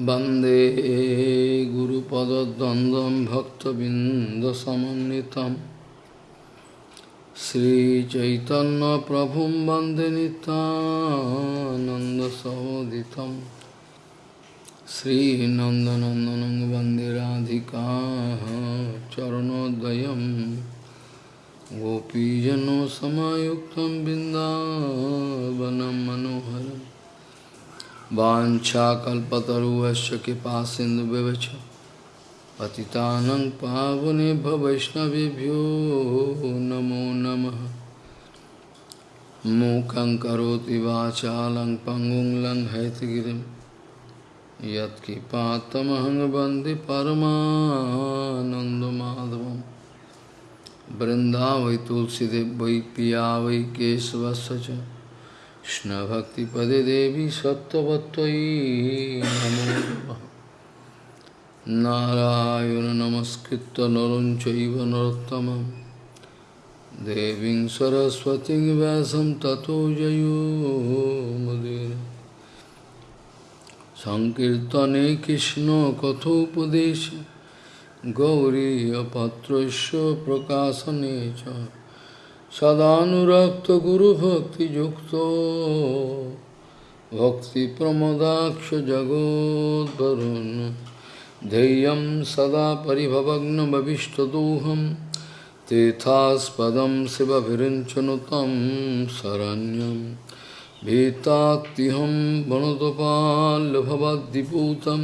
वंदे गुरुपदद्वन्द्वं भक्तबिन्दसमन्वितं। श्रीचैतन्यप्रभुं वंदे नितानन्दसहोदितं श्रीनन्दनन्दनं वंदे राधिका चरणोदयं। गोपीजनसमायुक्तं बिन्दावनं मनोहरम्। वाछाकल्पतरुश्च कृपा सिन्धुव्यवच पतितानं पावने वैष्णवभ्यो नमो नमः। मूकं करोति वाचालं पङ्गुं लङ्घयतगिरिं यत्कृपातमहं वंदे परमानन्दमाधवं तुलसीदेव वै पिया वै केशवस्य च। কৃষ্ণভক্তিপদে দেবী সত্যবত্যই নমো নারায়ণ নমস্কৃত নরঞ্চৈব নরোত্তম দেবীং সরস্বতী ব্যাসম ততো জয়োমুদির সংকীর্তনে কৃষ্ণ কথোপদেশ। গৌরী অপাত্রস্য প্রকাশনে চ। सदानुरक्तगुरुभक्तियुक्तो भक्तिप्रमदाक्षजगोद्वरुन्। धैर्यं सदा परिभवग्नमभीष्टदोहं तेथास्पदं शिवभिरिञ्चनु तं शरण्यं। भीतात्तिहं वणुतपाल्भवद्दिपूतं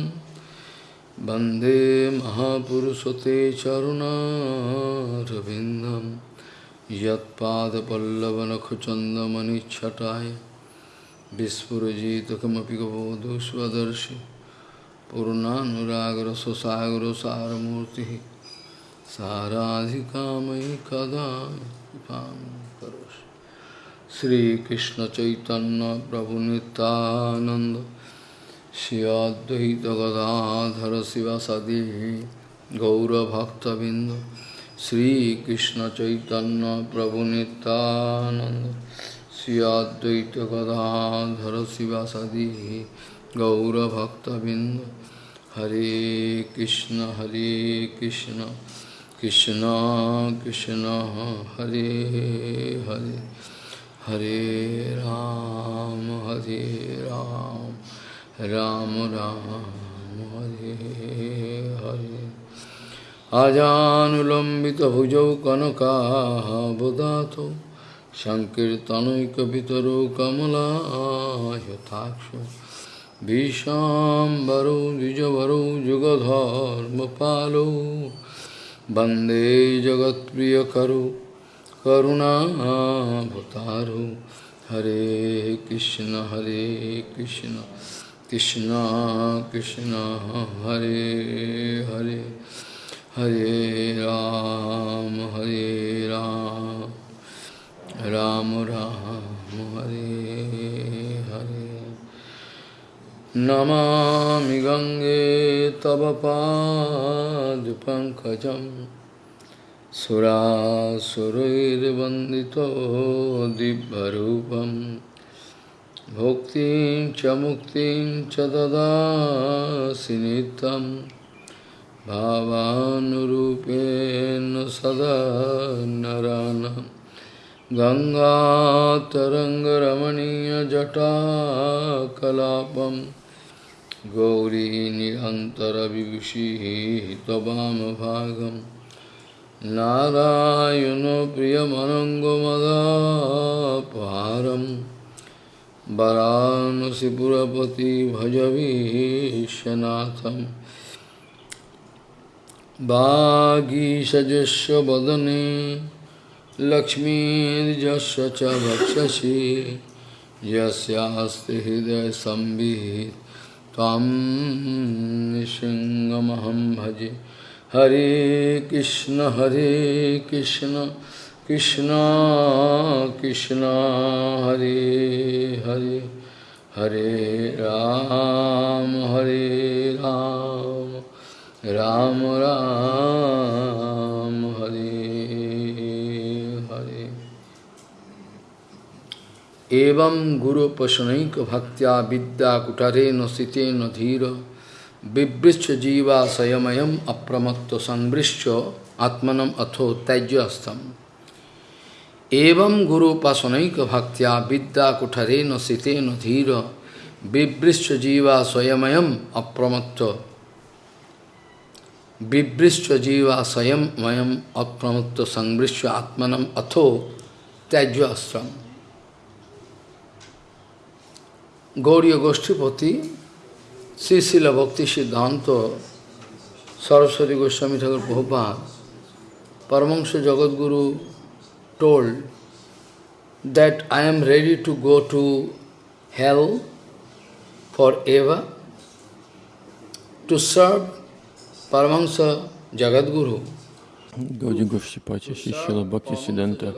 वंदे महापुरुषते चरुणारविन्दम् यत्पादपल्लवनखचन्दमनिच्छटाय विस्फुरजितकमपि गबोधु स्वदर्शि पूर्णानुरागरससागरसारमूर्तिः साराधिकामयि कदा कृपां करोषि श्रीकृष्णचैतन्यप्रभुनितानन्द श्री अद्वैतगदाधर शिवसदि गौरभक्तबिन्द श्री कृष्ण चैतन्य प्रभु नितानंद श्री अद्वैत गदाधर शिवासादि गौरभक्तबिंद हरे कृष्ण हरे कृष्ण कृष्ण कृष्ण, हरे हरे। हरे राम हरे राम राम राम, हरे हरे। আজানুলম্বিতভুজৌ কনকাবদাত সংকীর্তনৈকপিতরো কমলায়থাক্ষ ভীষাম্বরৌ দ্বিজবরৌ যুগধর্মপালৌ বন্দে জগৎপ্রিয়করৌ করুণাভতারৌ হরে কৃষ্ণ হরে কৃষ্ণ কৃষ্ণ কৃষ্ণ হরে Hare Hare Ram, Hare Ram, Ram Ram, Hare Hare. Namami Gange Tava Pad Pankajam Sura Surair Vandito Dibharupam Bhuktim Chamuktim Chadada Sinitam भावानुरूपेण सदा नरानं गङ्गातरङ्गरमणीयजटाकलापं गौरी निरन्तरविभूषिः त्ववामभागं नारायणो प्रियमनङ्गमदापहारं। वरानसिपुरपति भजवीशनाथम्। वागीषजस्व वदने लक्ष्मीर्जस्व च भक्षसि यस्यास्ति हृदयसंवित् त्वां निःसिंहमहं भजे। हरे कृष्ण हरे कृष्ण कृष्ण कृष्ण, हरे हरे हरे राम हरे राम। राम राम हरे हरे एवं गुरुपशनैक भक्त्या विद्या कुटरेण सितेन धीर Vibrischa jiva sayamayam apramatto sanbrischa atmanam atho tajyastam. Evam guru pasanaika bhaktya vidya kutarena sitena dhira Vibrischa jiva sayamayam apramatto Vibrischa jiva sayamayam apramatto sanbrischa atmanam atho tajyastam. Gauriya Goshtipati Sri Srila Bhakti Siddhanta Saraswati Goswami Thakur Prabhupada Paramahansa Jagadguru told that I am ready to go to hell forever to serve Paramahansa Jagadguru. Гауди Гошчипати Шишила Бхакти Сиданта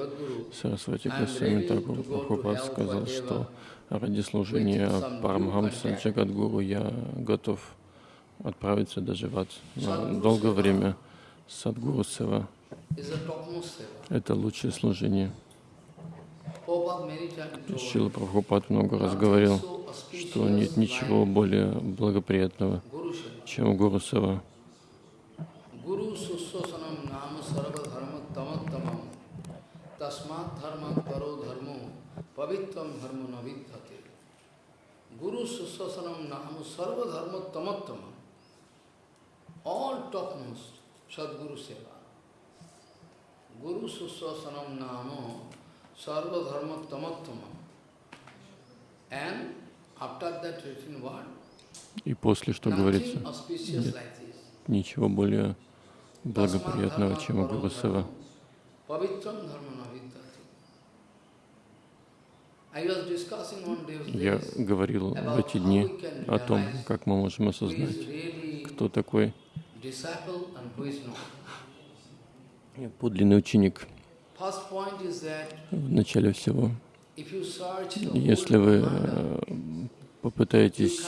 Сарасвати Госвами Такур Прабхупад сказал, что ради служения Парамхамса Джагадгуру я готов отправиться даже в ад. Но долгое время Садгуру Сева — это лучшее служение. Шила Прабхупад много раз говорил, что нет ничего более благоприятного, чем Гуру Сева. Tasmat dharma paro dharmo pavitram dharma navidhate. Guru Susasanam Namu Sarva Dharma Tamattama. All topmost Sadguru Seva. Guru Susasanam Namu Sarva Dharma Tamattama. And after that written word, И после, что говорится, nothing auspicious нет like this. ничего более благоприятного, чем Гуру Сева. Pavitram dharma navidhati. I was discussing on those Я говорил в эти дни о том, как мы можем осознать, кто такой подлинный ученик. В начале всего, если вы э, попытаетесь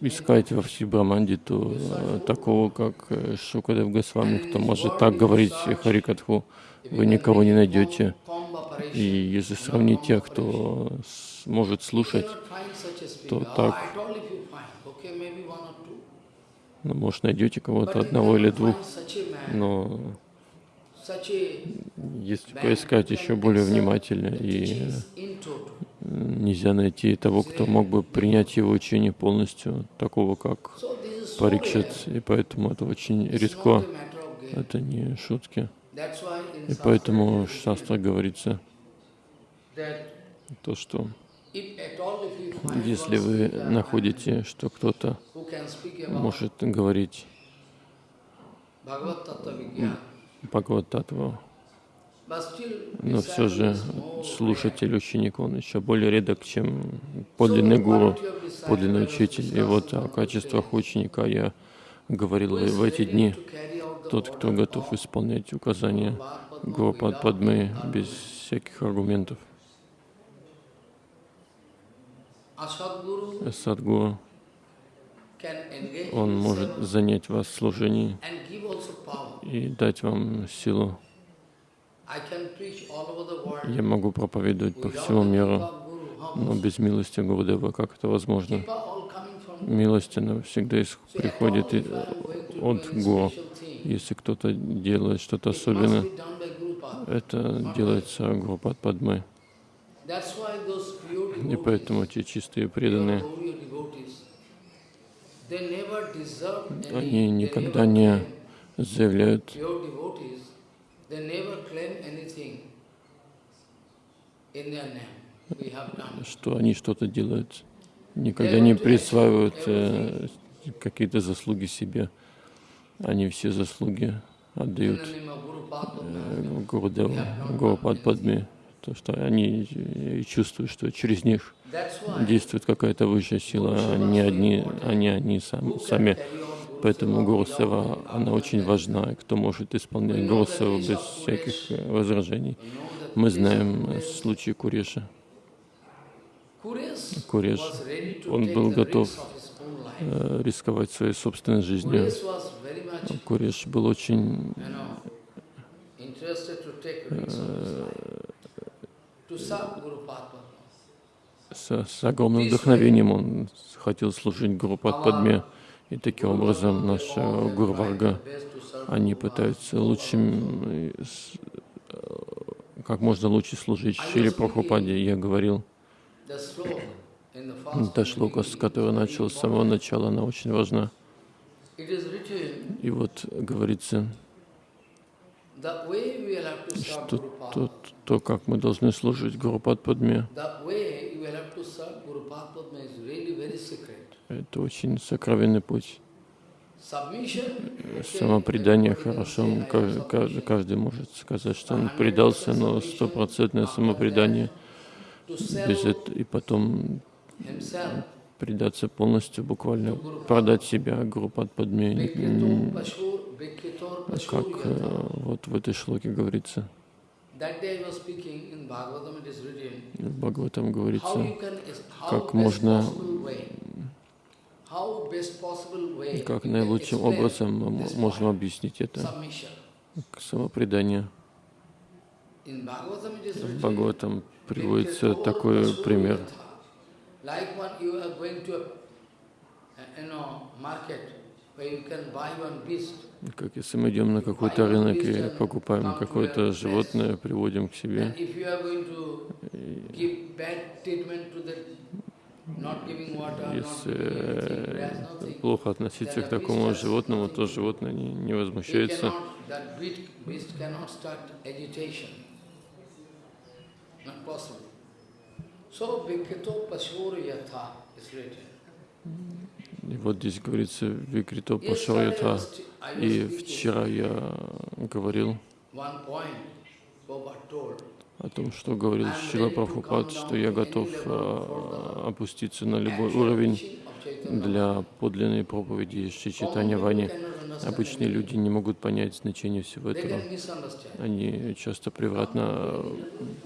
искать во всей Браманде, то э, такого, как э, Шукадев Госвами, кто может так говорить Харикатху, вы никого не найдете. И если сравнить тех, кто может слушать, то так. ну, может, найдете кого-то одного или двух, но если поискать еще более внимательно, и нельзя найти того, кто мог бы принять его учение полностью, такого как Парикшит, и поэтому это очень редко, это не шутки. И поэтому в Шастра говорится то, что если вы находите, что кто-то может говорить Бхагават-татву, но все же слушатель, ученик, он еще более редок, чем подлинный гуру, подлинный учитель. И вот о качествах ученика я говорил в эти дни. Тот, кто готов исполнять указания Гуру Падмы без всяких аргументов. Садгуру, он может занять вас в служении и дать вам силу. Я могу проповедовать по всему миру, но без милости Гурудева как это возможно? Милость, она всегда приходит и- от Гуру. Если кто-то делает что-то особенное, это делается Гурупад Падмой. И поэтому те чистые преданные, они никогда не заявляют. Что они что-то делают. Никогда не присваивают э, какие-то заслуги себе. Они все заслуги отдают э, Гурудеву, Гурупад Падме, то что они э, чувствуют, что через них действует какая-то высшая сила, а не одни, а не они сам- сами. Поэтому Гуру Сева, она очень важна. И кто может исполнять Гуру Севу без всяких возражений? Мы знаем случай Куреша. Куреш, он был готов э, рисковать своей собственной жизнью. Куреш был очень с, с огромным вдохновением. Он хотел служить Гуру Падме. И таким образом наша Гурварга, они пытаются лучшим, как можно лучше служить Шри Прабхупаде. Я говорил, та шлока, с которой начал с самого начала, она очень важна. И вот говорится, что то, то, как мы должны служить Гуру Падме, это очень сокровенный путь. Самопредание хорошо, каждый, каждый может сказать, что он предался, но стопроцентное самопредание. без этого, и потом предаться полностью, буквально продать себя Гуру Падме, как э, вот в этой шлоке говорится. В Бхагаватам говорится, как можно, как наилучшим образом мы можем объяснить это самопредание. В Бхагаватам приводится такой пример. Как если мы идем на какой-то рынок и покупаем какое-то животное, приводим к себе, если плохо относиться к такому животному, то животное не, не возмущается. И вот здесь говорится Викрито Пашарьята. И вчера я говорил о том, что говорил Шила Прабхупад, что я готов а, опуститься на любой уровень для подлинной проповеди Шри Читания Вани. Обычные люди не могут понять значение всего этого. Они часто превратно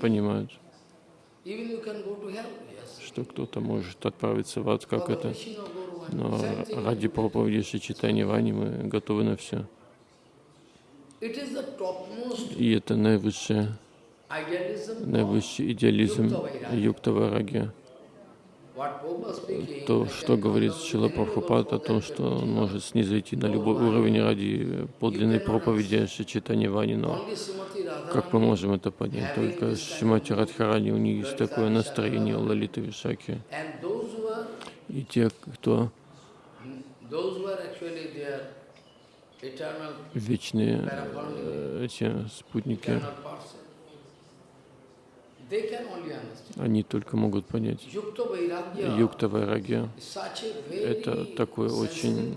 понимают, что кто-то может отправиться в ад, как это. Но ради проповеди Шри Читания Вани мы готовы на все. И это наивысшее наивысший идеализм Юкта Вараги. То, что говорит Шила Прабхупад о том, что он может снизойти на любой уровень ради подлинной проповеди Шичитани Вани, но как мы можем это понять? Только Шимати Радхарани, у них есть такое настроение у Лалиты Вишаки. И те, кто вечные э, эти спутники, они только могут понять. Юкта Вайрагья — это такое очень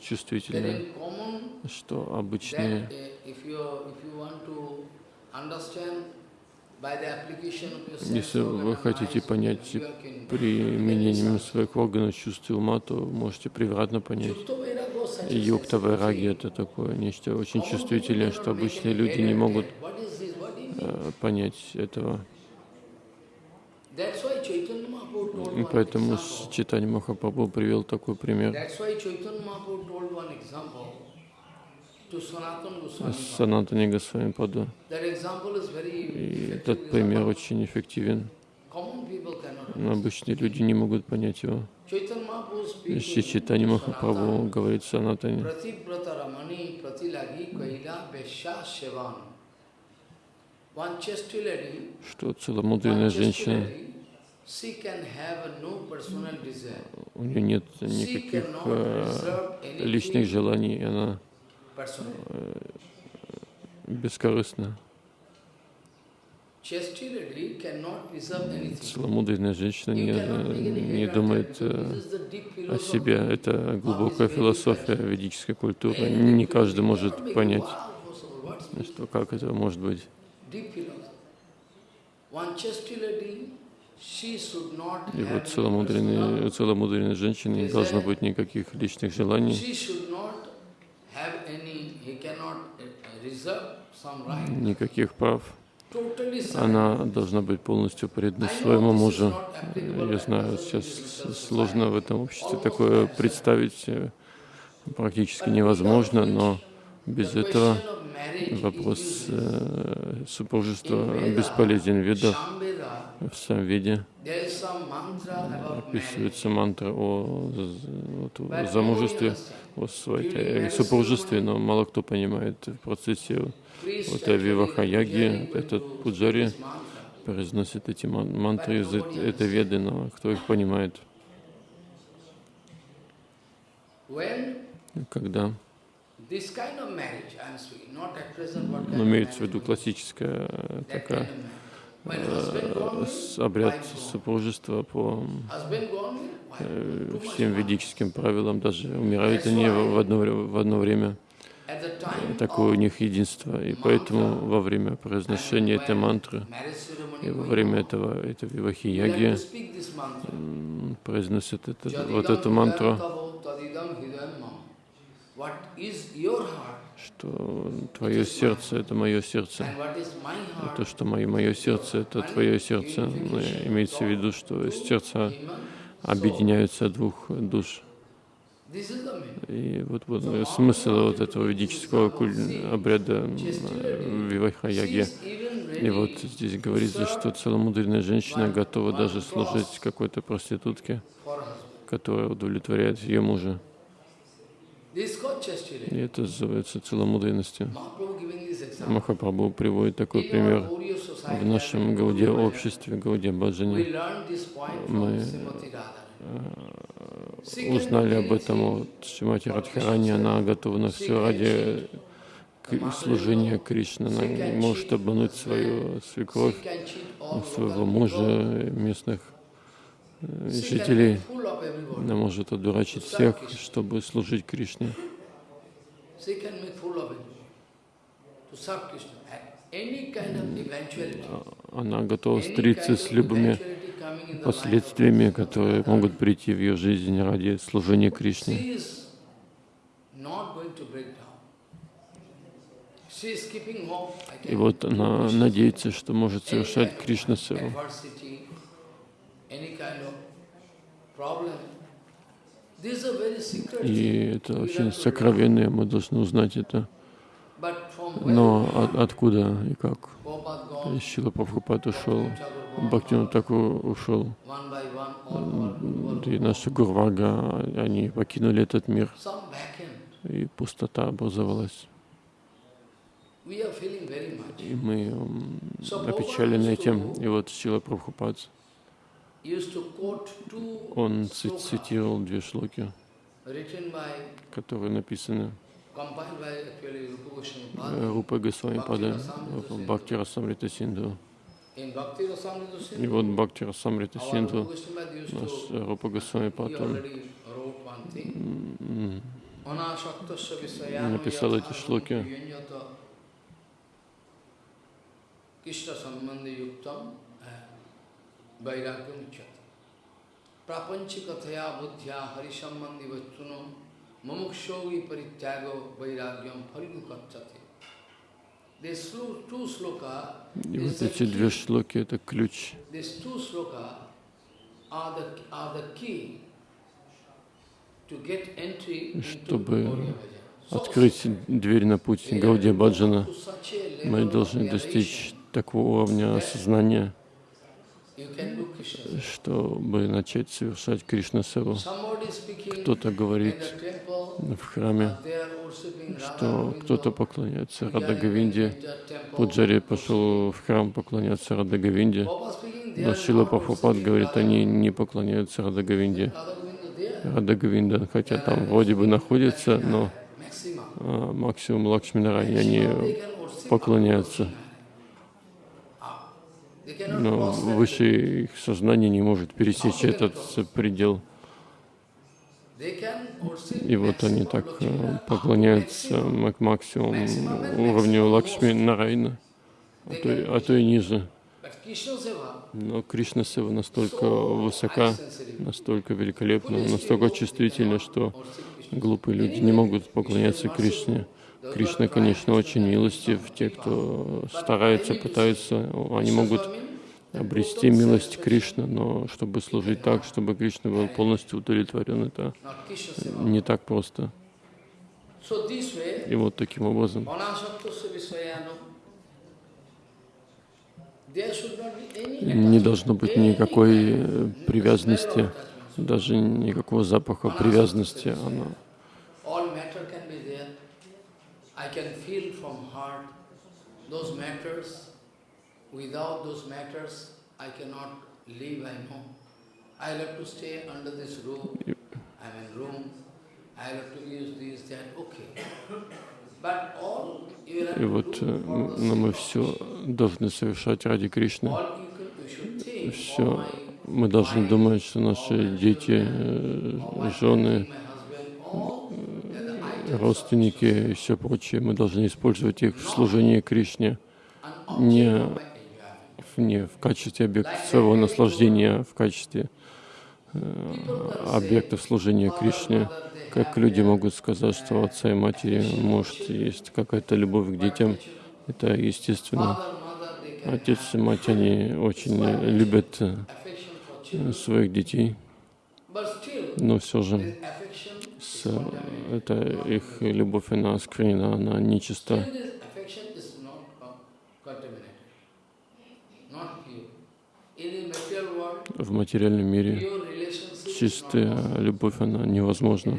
чувствительное, что обычные если вы хотите понять применением своих органов чувств и ума, то можете превратно понять. Юкта Вайраги — это такое нечто очень чувствительное, что обычные люди не могут Э, понять этого. И поэтому Читани Махапрабху привел такой пример. Санатани Госвами Паду. И этот пример очень эффективен. Но обычные люди не могут понять его. Шри Читани Махапрабху говорит Санатани что целомудренная женщина, у нее нет никаких э, личных желаний, она э, бескорыстна. Целомудренная женщина не, не думает э, о себе. Это глубокая философия ведической культуры. Не каждый может понять, что как это может быть. И вот целомудренной, целомудренной женщине не должно быть никаких личных желаний. Никаких прав. Она должна быть полностью предана своему мужу. Я знаю, сейчас сложно в этом обществе такое представить, практически невозможно, но без этого вопрос э, супружества бесполезен в ведах. В самом виде описывается мантра о, о замужестве, о своей, супружестве, но мало кто понимает в процессе вот Вивахаяги, этот пуджари произносит эти мантры из этой веды, но кто их понимает? Когда но имеется в виду классическая такая э, обряд супружества по э, всем ведическим правилам, даже умирают они в одно, в одно время. Такое у них единство. И поэтому во время произношения этой мантры и во время этого, этой вивахи-яги произносят это, вот эту мантру что твое сердце — это мое сердце. И то, что мое, мое сердце — это твое сердце. Но имеется в виду, что сердца объединяются двух душ. И вот, вот смысл вот этого ведического обряда Виваха-яги. И вот здесь говорится, что целомудренная женщина готова даже служить какой-то проститутке, которая удовлетворяет ее мужа. И это называется целомудренностью. Махапрабху приводит такой пример. В нашем Гауде обществе, Гауде Баджане, мы э, узнали об этом от Шимати Радхарани. Она готова на все ради служения Кришны. Она может обмануть свою свекровь, своего мужа, местных жителей. Она может одурачить всех, чтобы служить Кришне. Она готова встретиться с любыми последствиями, которые могут прийти в ее жизнь ради служения Кришне. И вот она надеется, что может совершать Кришна Севу. И это очень сокровенное, мы должны узнать это. Но от, откуда и как? Шила Прабхупад ушел, Бхактина Такур ушел, и наши Гурвага, они покинули этот мир, и пустота образовалась. И мы опечалены этим. И вот Шила Прабхупад он цитировал две шлоки, которые написаны Рупа Госвами Пада в Бхакти Расамрита Синду. И вот Бхакти Расамрита Синду, наш Рупа Госвами Пад, он написал эти шлоки. Krishna Sambandhi Yuktam Vairagyam uchyate. Prapanchikataya buddhya harisammandi vachunam mamukshovi parityago vairagyam pharinukatchate. И вот эти две шлоки — это ключ. Чтобы открыть дверь на путь Гаудия Баджана, мы должны достичь такого уровня осознания, чтобы начать совершать Кришна Севу. Кто-то говорит в храме, что кто-то поклоняется Рада Гавинде. Пуджари пошел в храм поклоняться Рада Гавинде. Но Шила Пахупад говорит, они не поклоняются Рада Гавинде. Рада Гавинда, хотя там вроде бы находится, но а, максимум Лакшминарани они поклоняются но выше их сознание не может пересечь этот предел. И вот они так э, поклоняются к максимуму уровню Лакшми Нарайна, а то, а то и ниже. Но Кришна Сева настолько высока, настолько великолепна, настолько чувствительна, что глупые люди не могут поклоняться Кришне. Кришна, конечно, очень милостив. Те, кто старается, пытаются, они могут обрести милость Кришны, но чтобы служить так, чтобы Кришна был полностью удовлетворен, это не так просто. И вот таким образом не должно быть никакой э, привязанности, даже никакого запаха привязанности. Оно those matters Without those matters, I cannot live, I know. I have to stay under this roof. I'm in room. I have to use this, that, okay. But all И вот но мы все должны совершать ради Кришны. Все. Мы должны думать, что наши дети, э, жены, родственники и все прочее, мы должны использовать их в служении Кришне, не object of my enjoyment. в, не в качестве объекта своего наслаждения, а в качестве э, объектов служения Кришне. Как люди могут сказать, что отца и матери, может, есть какая-то любовь к детям, это естественно. Отец и мать, они очень любят э, своих детей, но все же с, это их любовь, она осквернена, она нечиста. Still this affection is not con- contaminated, not pure. In the material world, В материальном мире чистая любовь, она невозможна.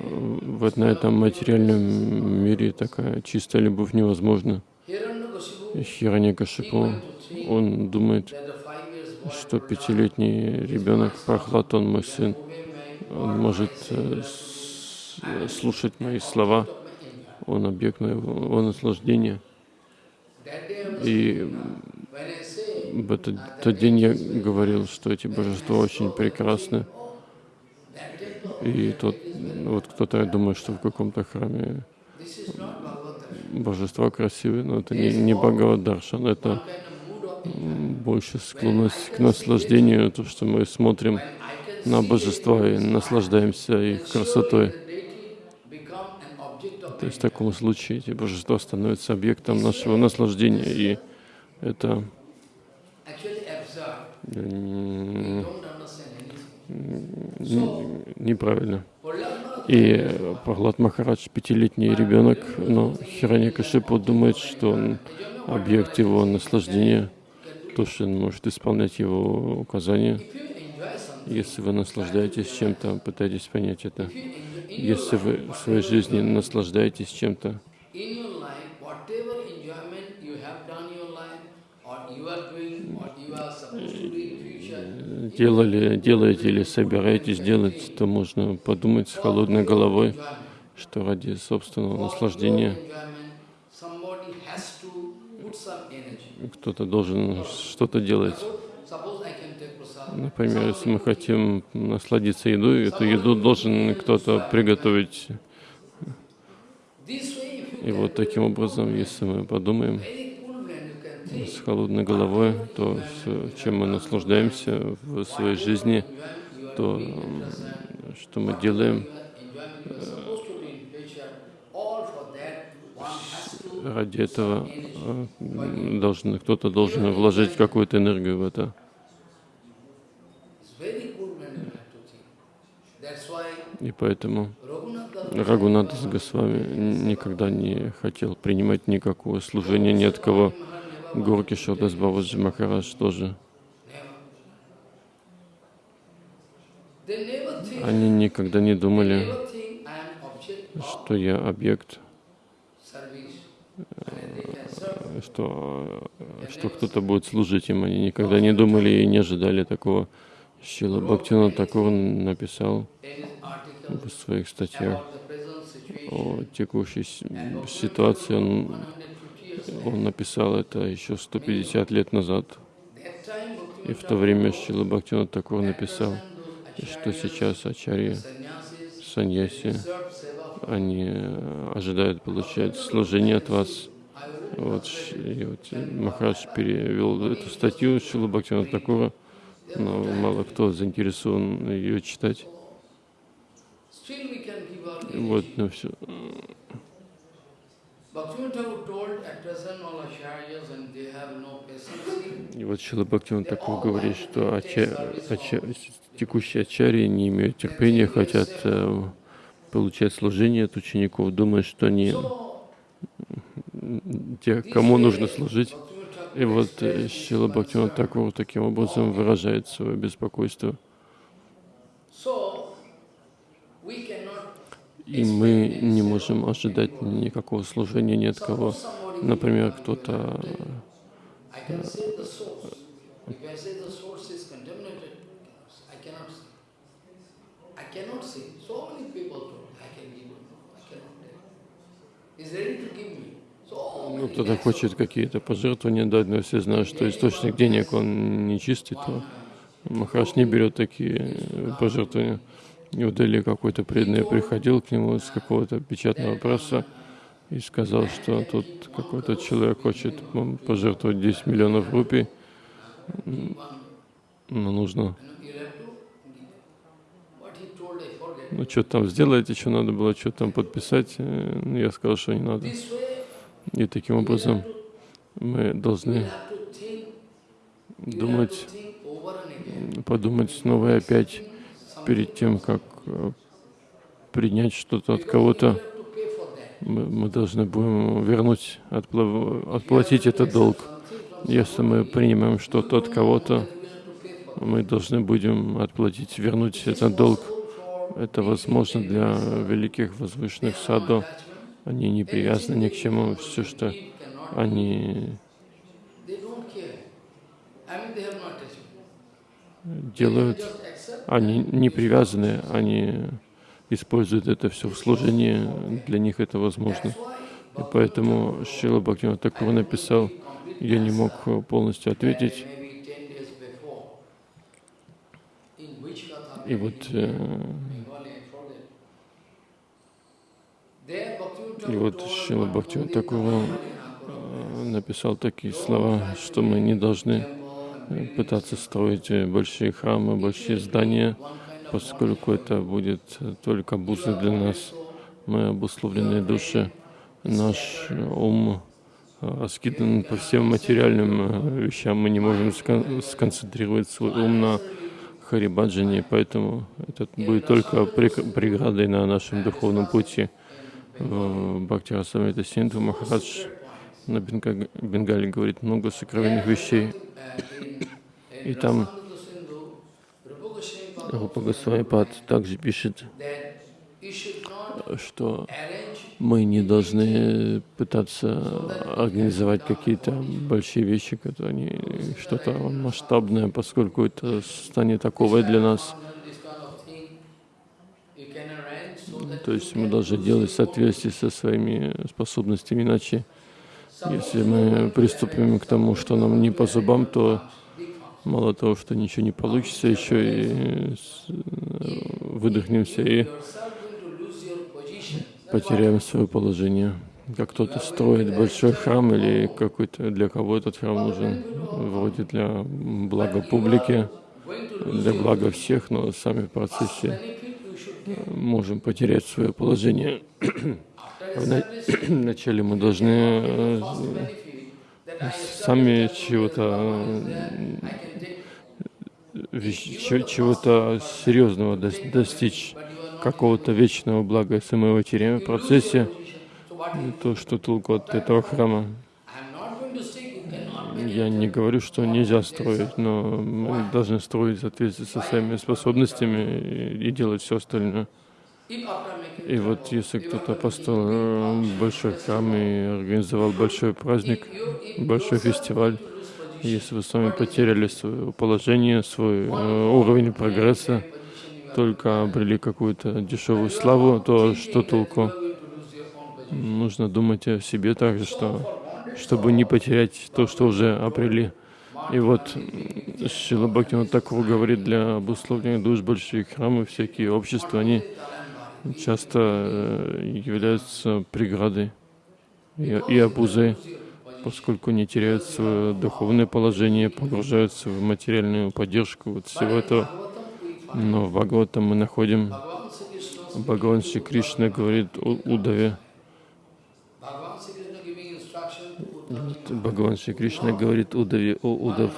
Вот на этом материальном мире такая чистая любовь невозможна. Хираньякашипу, он думает, что пятилетний ребенок Прохлад, он мой сын, он может э, слушать мои слова, он объект моего I was И в этот тот день я говорил, что эти божества очень прекрасны. И тот, вот кто-то думает, что в каком-то храме божества красивые, но это не, не Бхагавад-даршан, это больше склонность к наслаждению, то, что мы смотрим на божества и наслаждаемся их красотой. То есть в таком случае эти божества становятся объектом нашего наслаждения, и это неправильно. И э, Прохлад Махарадж, пятилетний ребенок, но Хираньякашипу думает, что он объект его наслаждения, то, что он может исполнять его указания. Если вы наслаждаетесь чем-то, пытайтесь понять это. Если вы в своей жизни наслаждаетесь чем-то, in your life, whatever enjoyment you have done in your life, or you are doing, or you are supposed to do in future, делали, делаете или собираетесь делать, то можно подумать с холодной головой, что ради собственного наслаждения кто-то должен что-то делать. Например, если мы хотим насладиться едой, эту еду должен кто-то приготовить. И вот таким образом, если мы подумаем very cool brain, you can think. С холодной головой, то чем мы наслаждаемся в своей жизни, то что мы делаем to ради этого, э, должен, кто-то должен вложить какую-то энергию в это. И поэтому Рагунатас Госвами никогда не хотел принимать никакого служения ни от кого. Горки Шодас Бабаджи Махарадж тоже. Они никогда не думали, что я объект, they can serve. что, что кто-то будет служить им. Они никогда не думали и не ожидали такого. Шила Бхактина Такур написал в своих статьях о текущей ситуации. Он, 150 years он написал это еще 150 лет назад. И в то время Шила Бхактина Такур написал, что сейчас ачарьи, саньяси, они э, ожидают получать служение от вас. Вот, и вот Махарадж перевел эту статью Шила Бхактина Такура, но мало кто заинтересован ее читать. Вот, ну все. Bhaktivinoda Thakur told at present all acharyas and they have no patience. И вот Шила Бхактиван Такур говорит, что ача, ача, текущие ачарьи не имеют терпения, хотят э, получать служение от учеников, думают, что они те, кому нужно служить. И вот э, Шила Бхактивinoda Такур таким образом выражает свое беспокойство. И мы не можем ожидать никакого служения ни от кого. Например, кто-то ну, кто-то хочет какие-то пожертвования дать, но все знают, что источник денег, он нечистый, то Махараш не берет такие пожертвования. И Дели какой-то преданный приходил к нему с какого-то печатного пресса и сказал, что тут какой-то человек хочет пожертвовать 10 миллионов рупий, но нужно ну что там сделать, еще надо было что-то там подписать. Э, я сказал, что не надо. И таким образом мы должны думать, подумать снова и опять перед тем, как э, принять что-то от кого-то. Мы, должны будем вернуть, отплатить этот долг. Если мы принимаем что-то от кого-то, мы должны будем отплатить, вернуть этот долг. Это возможно для великих возвышенных саду. Они не привязаны ни к чему. Все, что они делают, они не привязаны, они используют это все в служении, для них это возможно. И поэтому Шила Бхактивinoda Такур написал, я не мог полностью ответить. И вот э, И вот Шила Бхактивinoda Такур э, написал такие слова, что мы не должны пытаться строить э, большие храмы, большие здания, поскольку это будет только обузой для нас. Мы обусловленные души, наш ум раскидан по всем материальным вещам, мы не можем сконцентрировать свой ум на Харибаджане, поэтому это будет только преградой на нашем духовном пути. Бхакти Расамрита Синдху Махарадж на Бенгале говорит много сокровенных вещей. И там Рупа Госвамипад также пишет, что мы не должны пытаться организовать какие-то большие вещи, которые что-то масштабное, поскольку это станет таковой для нас. То есть мы должны делать в со своими способностями, иначе если мы приступим к тому, что нам не по зубам, то мало того, что ничего не получится, еще и выдохнемся и потеряем свое положение. Как кто-то строит большой храм или какой-то для кого этот храм нужен, вроде для блага публики, для блага всех, но сами в процессе можем потерять свое положение. Вначале мы должны э, сами чего-то чего-то серьезного достичь, какого-то вечного блага. Его теряем в процессе, то что толку от этого храма? Я не говорю, что нельзя строить, но мы должны строить в соответствии со своими способностями и делать все остальное. И вот если кто-то построил э, большой храм и организовал большой праздник, большой фестиваль, если вы с вами потеряли свое положение, свой э, уровень прогресса, только обрели какую-то дешевую славу, то что толку? Нужно думать о себе также, что чтобы не потерять то, что уже обрели. И вот Шила Бхактина Такур говорит, для обусловления душ большие храмы, всякие общества, они часто э, являются преградой и, и обузой, поскольку не теряют свое духовное положение, погружаются в материальную поддержку вот всего этого. Но в Бхагаватам мы находим, Бхагаван Шри Кришна говорит о Удаве, Бхагаван Шри Кришна говорит Удаве, о Удав,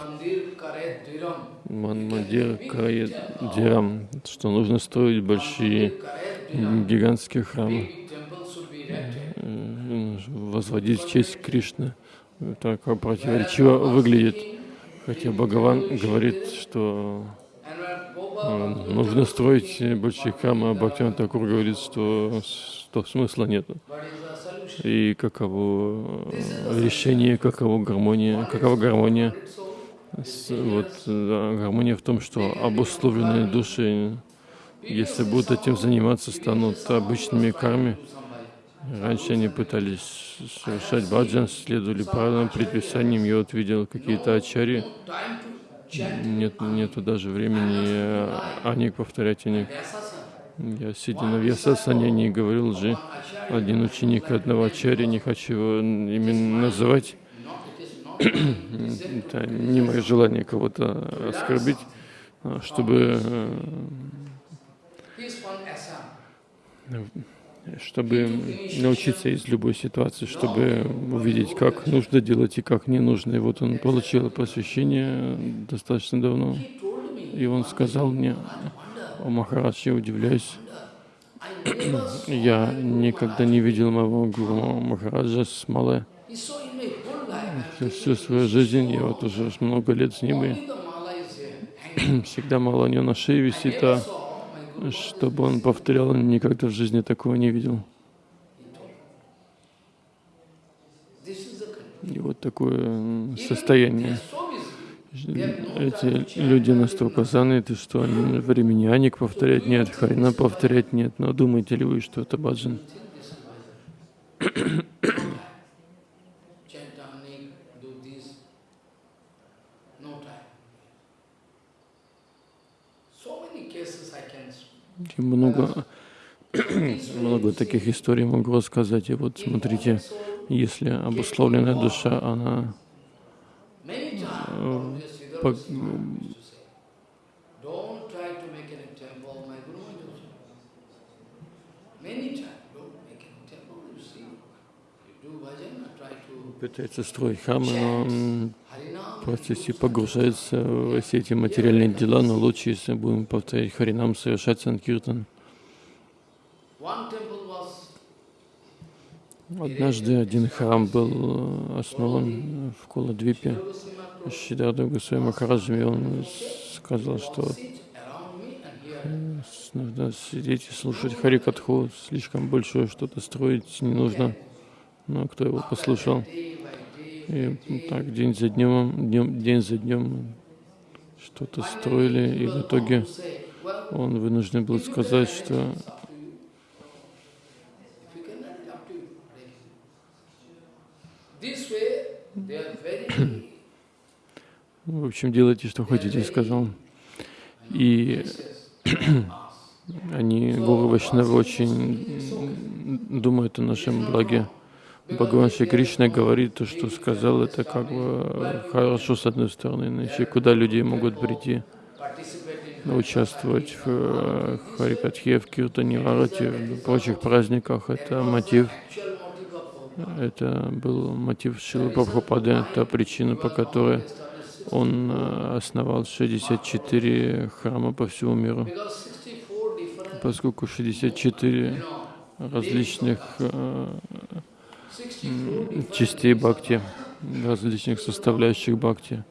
Манмадир Карает Дирам, что нужно строить большие гигантские храмы, возводить в честь Кришны. так противоречиво выглядит. Хотя Бхагаван говорит, что э, нужно строить большие храмы, а Бхактиван Такур говорит, что, что смысла нет. И каково э, решение, каково гармония, какова гармония. Вот да, гармония в том, что обусловленные души, если будут этим заниматься, станут обычными карми. Раньше они пытались совершать баджан, следовали правилам, предписаниям. Я вот видел какие-то ачари. Нет, нету даже времени аник повторять аник. Я сидя на Вьясасане не говорил же один ученик одного ачари, не хочу его именно называть. Это не мое желание кого-то оскорбить, а чтобы э, чтобы научиться из любой ситуации, чтобы увидеть, как нужно делать и как не нужно. И вот он получил посвящение достаточно давно, и он сказал мне, о Махарадж, я удивляюсь, я никогда не видел моего гуру Махараджа с Мале. Всю свою жизнь, я вот уже много лет с ним, и всегда мало у него на шее висит, а чтобы он повторял, он никогда в жизни такого не видел. И вот такое состояние. Эти люди настолько заняты, что они времени аник повторять нет, харина повторять нет. Но думаете ли вы, что это баджан? И много, много таких историй могу рассказать. И вот смотрите, если обусловленная душа, она э, по, пытается строить храмы, но процессе погружается в все эти материальные дела, но лучше, если будем повторять Харинам, совершать Санкиртан. Однажды один храм был основан в Куладвипе Шидарда Гусей Махараджами. Он сказал, что нужно сидеть и слушать Харикатху, слишком большое что-то строить не нужно. Но кто его послушал? И так день за днем, днем день за днем что-то строили, и в итоге он вынужден был сказать, что в общем, делайте, что хотите, сказал. И они, Гуру Вайшнавы, очень думают о нашем благе. Бхагаван Шри Кришна говорит, то, что сказал, это как бы хорошо с одной стороны, иначе куда люди могут прийти, участвовать в э, Харикатхе, в Киртане, Варате, в прочих праздниках, это мотив. Это был мотив Шилы Прабхупады, это причина, по которой он э, основал 64 храма по всему миру, поскольку 64 различных э, частей бхакти, различных составляющих бхакти.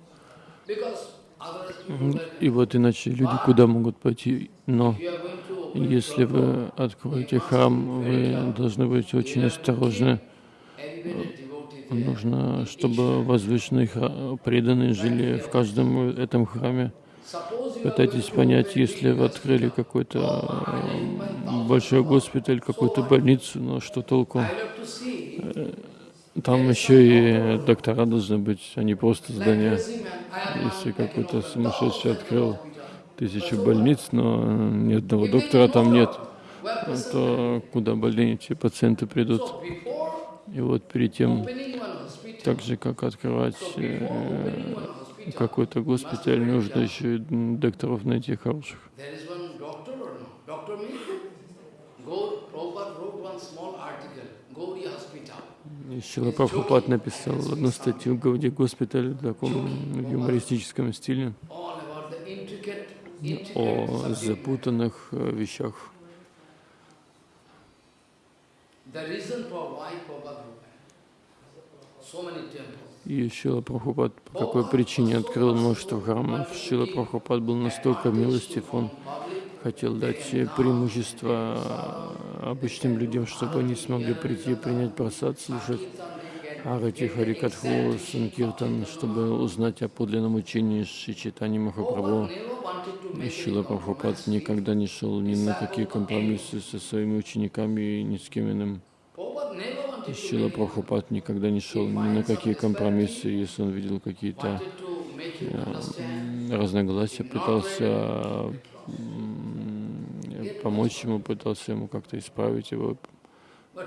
И вот иначе люди куда могут пойти? Но если вы откроете храм, вы должны быть очень осторожны. Нужно, чтобы возвышенные преданные жили в каждом этом храме. Пытайтесь понять, если вы открыли какой-то большой госпиталь, какую-то больницу, но что толку? Э, там еще и доктора должны быть, а не просто здания. Если какой-то сумасшедший открыл тысячу больниц, но ни одного доктора там нет, то куда больные эти пациенты придут? И вот перед тем, так же, как открывать э, какой-то госпиталь, нужно еще и докторов найти хороших. Шила Прабхупад написал одну статью Гауди госпиталь в таком юмористическом стиле о запутанных э, вещах. so many temples. И Шила Прабхупад по какой причине открыл множество храмов. Шила Прабхупад был настолько милостив, он хотел дать преимущество обычным людям, чтобы они смогли прийти, принять просад, слушать Арати Харикатху, Санкиртан, чтобы узнать о подлинном учении Шичитани Махапрабху. Шила Прабхупад никогда не шел ни на какие компромиссы со своими учениками и ни с кем иным. Шила Прабхупад никогда не шел ни на какие компромиссы, если он видел какие-то understand. разногласия, пытался помочь ему, пытался ему как-то исправить его.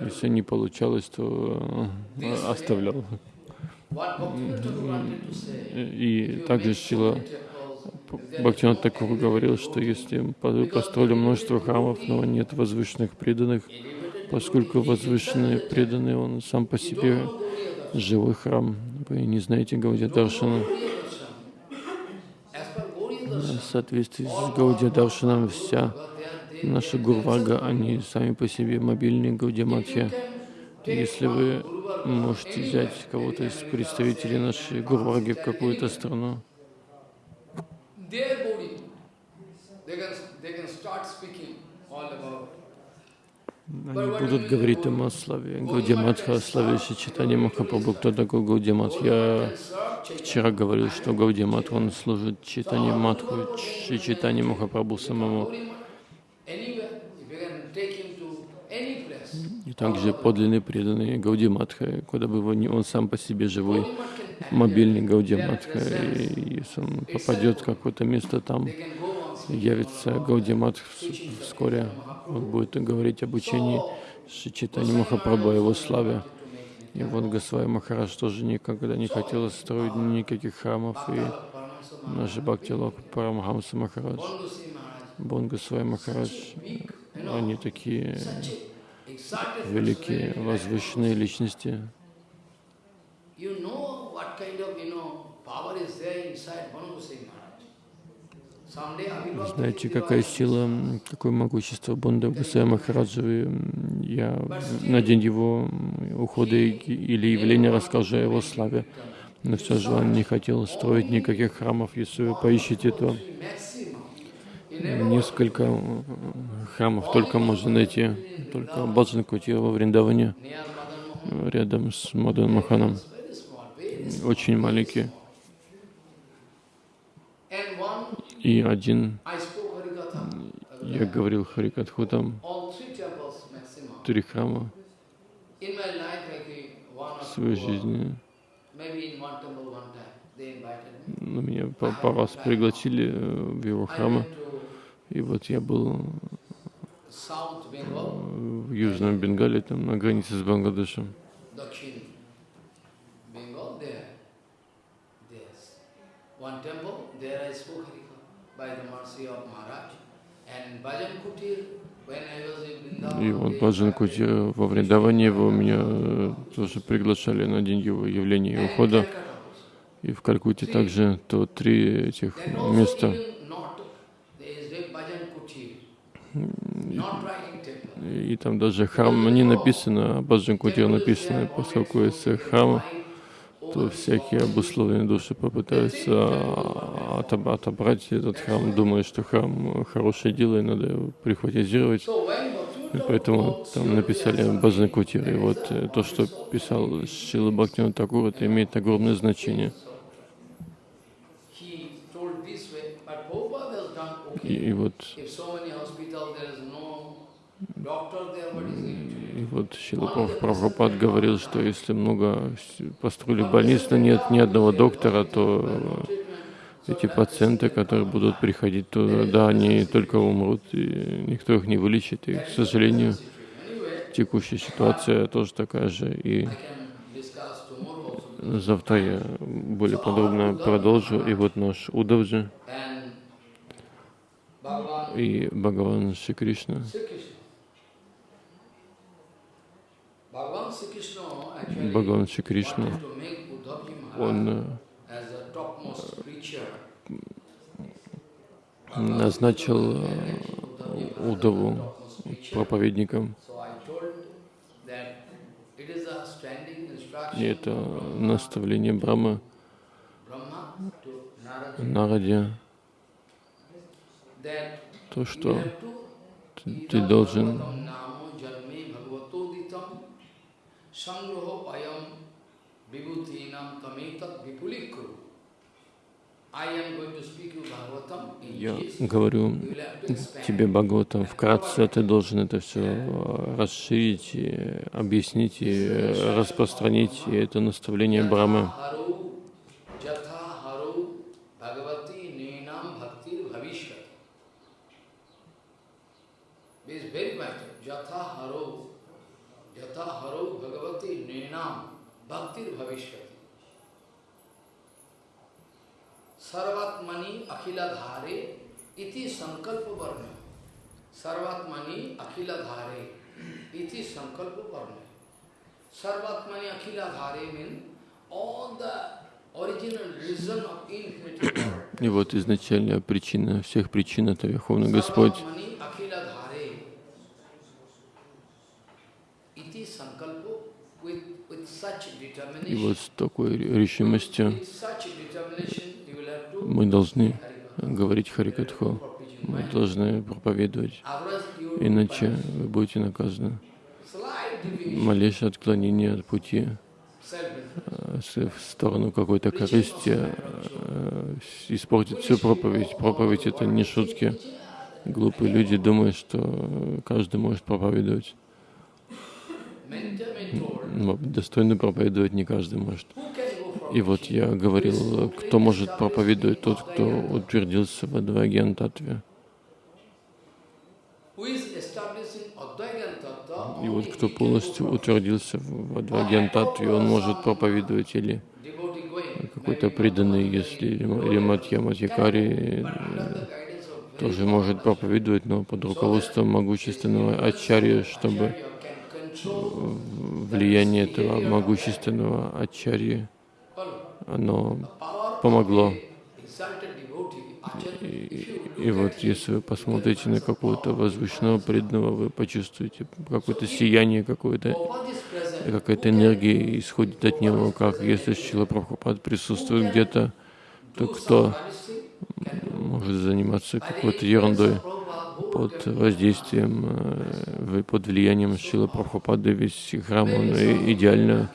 Если не получалось, то э, оставлял. И также Шила Бхактинат Такур говорил, что если построили множество храмов, но нет возвышенных преданных, поскольку возвышенные преданные, он сам по себе живой храм. Вы не знаете Гаудия Даршана. В соответствии с Гаудия Даршаном вся наша Гурвага, они сами по себе мобильные Гаудия Матхи. Если вы можете взять кого-то из представителей нашей Гурваги в какую-то страну, they can start speaking all about они будут говорить им о славе Гаудия Матха, о славе Шичитани Махапрабху. Кто такой Гаудия Мат? Я вчера говорил, что Гаудия Мат, он служит Читани Матху, Шичитани Махапрабху самому. И также подлинный преданный Гауди Матха, куда бы его ни он сам по себе живой мобильный Гауди Матха, и если он попадет в какое-то место там, явится Гауди Мат вскоре, он будет говорить об учении Шичитани Махапрабху, о его славе. И вот Госвай Махарадж тоже никогда не хотел строить никаких храмов, и наш Бхактилок Парамхамса Махарадж, Bondusi Maharaj, Бон Госвай Махарадж, они такие великие, возвышенные личности. You know what kind of, you know, power is there inside Bondusi Maharaj. Знаете, какая сила, какое могущество Бонда Гусая Махараджа. Я на день его ухода или явления расскажу о его славе. Но все же он не хотел строить никаких храмов. Если вы поищете, то несколько храмов только можно найти. Только Баджан Кутира во Вриндаване, рядом с Мадан Маханом. Очень маленький. And one, И один, я говорил Харикатху, там три храма в своей жизни. Ну, меня по раз пригласили э, в его храмы. И вот я был Bengal, в Южном Бенгале, там на границе с Бангладешем. И вот Баджан invited Кути во Вриндаване его меня э, тоже приглашали на день его явления и ухода. И в Калькутте также то три этих места. temple. И там даже храм не написано, а Баджан Кутир написано, поскольку если храм, то всякие обусловленные души попытаются отоб- отобрать этот храм, думая, что храм хорошее дело, и надо его прихватизировать. И поэтому там написали Баджан Кутир. И вот э, то, что писал Шила Бхактина Такур, это имеет огромное значение. И, и вот И вот Праб- Прабхупад говорил, что если много построили больниц, но нет ни одного доктора, то эти пациенты, которые будут приходить туда, да, они только умрут, и никто их не вылечит. И, к сожалению, текущая ситуация тоже такая же. И завтра я более подробно продолжу. И вот наш Удавджи и Бхагаван Шри Кришна. Sri Krishna. Bhagavan Sri Krishna actually Бхагаван Шри Кришна, он э, назначил э, Удаву проповедником. И это наставление Narada Нараде, то, что ты должен going to speak you Bhagavatam in Я говорю тебе, Бхагаватам, вкратце ты должен это все расширить, объяснить и распространить, и это наставление Брамы. Bhagavati Bhaktir Bhavishvati. Sarvatmani Akhiladhare iti sankalpa varna. Sarvatmani Akhiladhare iti sankalpa varna. Sarvatmani Akhiladhare means all the И вот изначальная причина всех причин — это Верховный Господь. И вот с такой решимостью мы должны говорить Харикатху, мы должны проповедовать, иначе вы будете наказаны. Малейшее отклонение от пути э, в сторону какой-то корысти э, с- испортит всю проповедь. Проповедь — это не шутки. Глупые люди думают, что э, каждый может проповедовать. Достойно проповедовать не каждый может. И вот я говорил, кто может проповедовать, тот, кто утвердился в Адвайген Татве. who is established in Advaigan Tattva, И вот кто полностью утвердился в Адвайген Татве, он может проповедовать или какой-то преданный, если или Матья of тоже может проповедовать, но под руководством могущественного ачарья, чтобы влияние этого могущественного ачарьи, оно помогло. you И вот если вы посмотрите на какого-то возвышенного преданного, вы почувствуете какое-то сияние, какое-то какая-то энергия исходит от него, как если Шила Прабхупад присутствует где-то, то кто может заниматься какой-то ерундой под воздействием, э, под влиянием Шила Прабхупады, весь храм, он и- идеально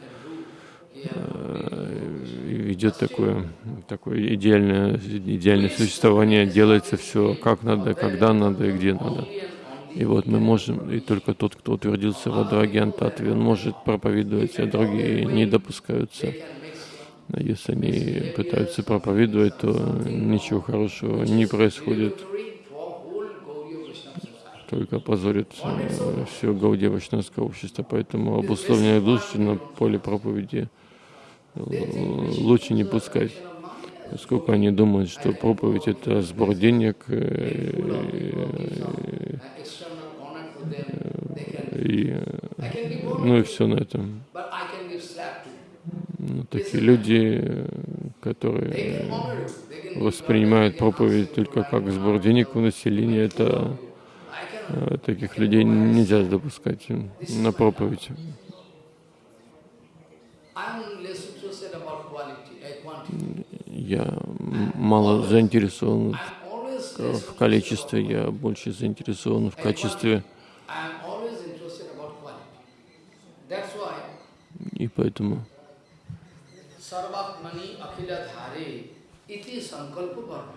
э, ведет такое, такое идеальное, идеальное существование, делается все как надо, когда надо и где надо. И вот мы можем, и только тот, кто утвердился в Татве, он может проповедовать, а другие не допускаются. А Если они пытаются проповедовать, то ничего хорошего не происходит, только позорит все гаудевочное общество. Поэтому обусловленные души на поле проповеди э, лучше не пускать, поскольку они думают, что проповедь — это сбор денег, э, и, э, ну и все на этом. Ну, такие люди, э, которые воспринимают проповедь только как сбор денег у населения, это э, таких людей нельзя допускать на проповедь. Я мало заинтересован в, количестве, я больше заинтересован в качестве, и поэтому Sarvatmani Akhila Dhare iti sankalpa varma.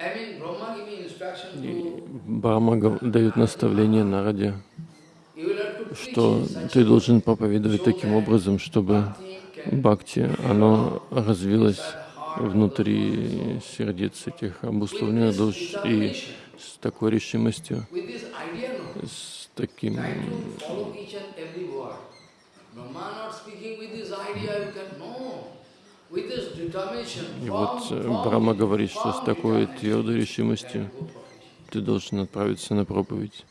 To Брахма дает наставление Нараде, что ты должен проповедовать таким образом, чтобы бхакти, оно развилось внутри сердец этих обусловленных душ и с такой решимостью, с таким. Brahma not speaking with this idea, you can know. И вот э, Брахма говорит, что с такой твердой решимостью ты должен отправиться на проповедь.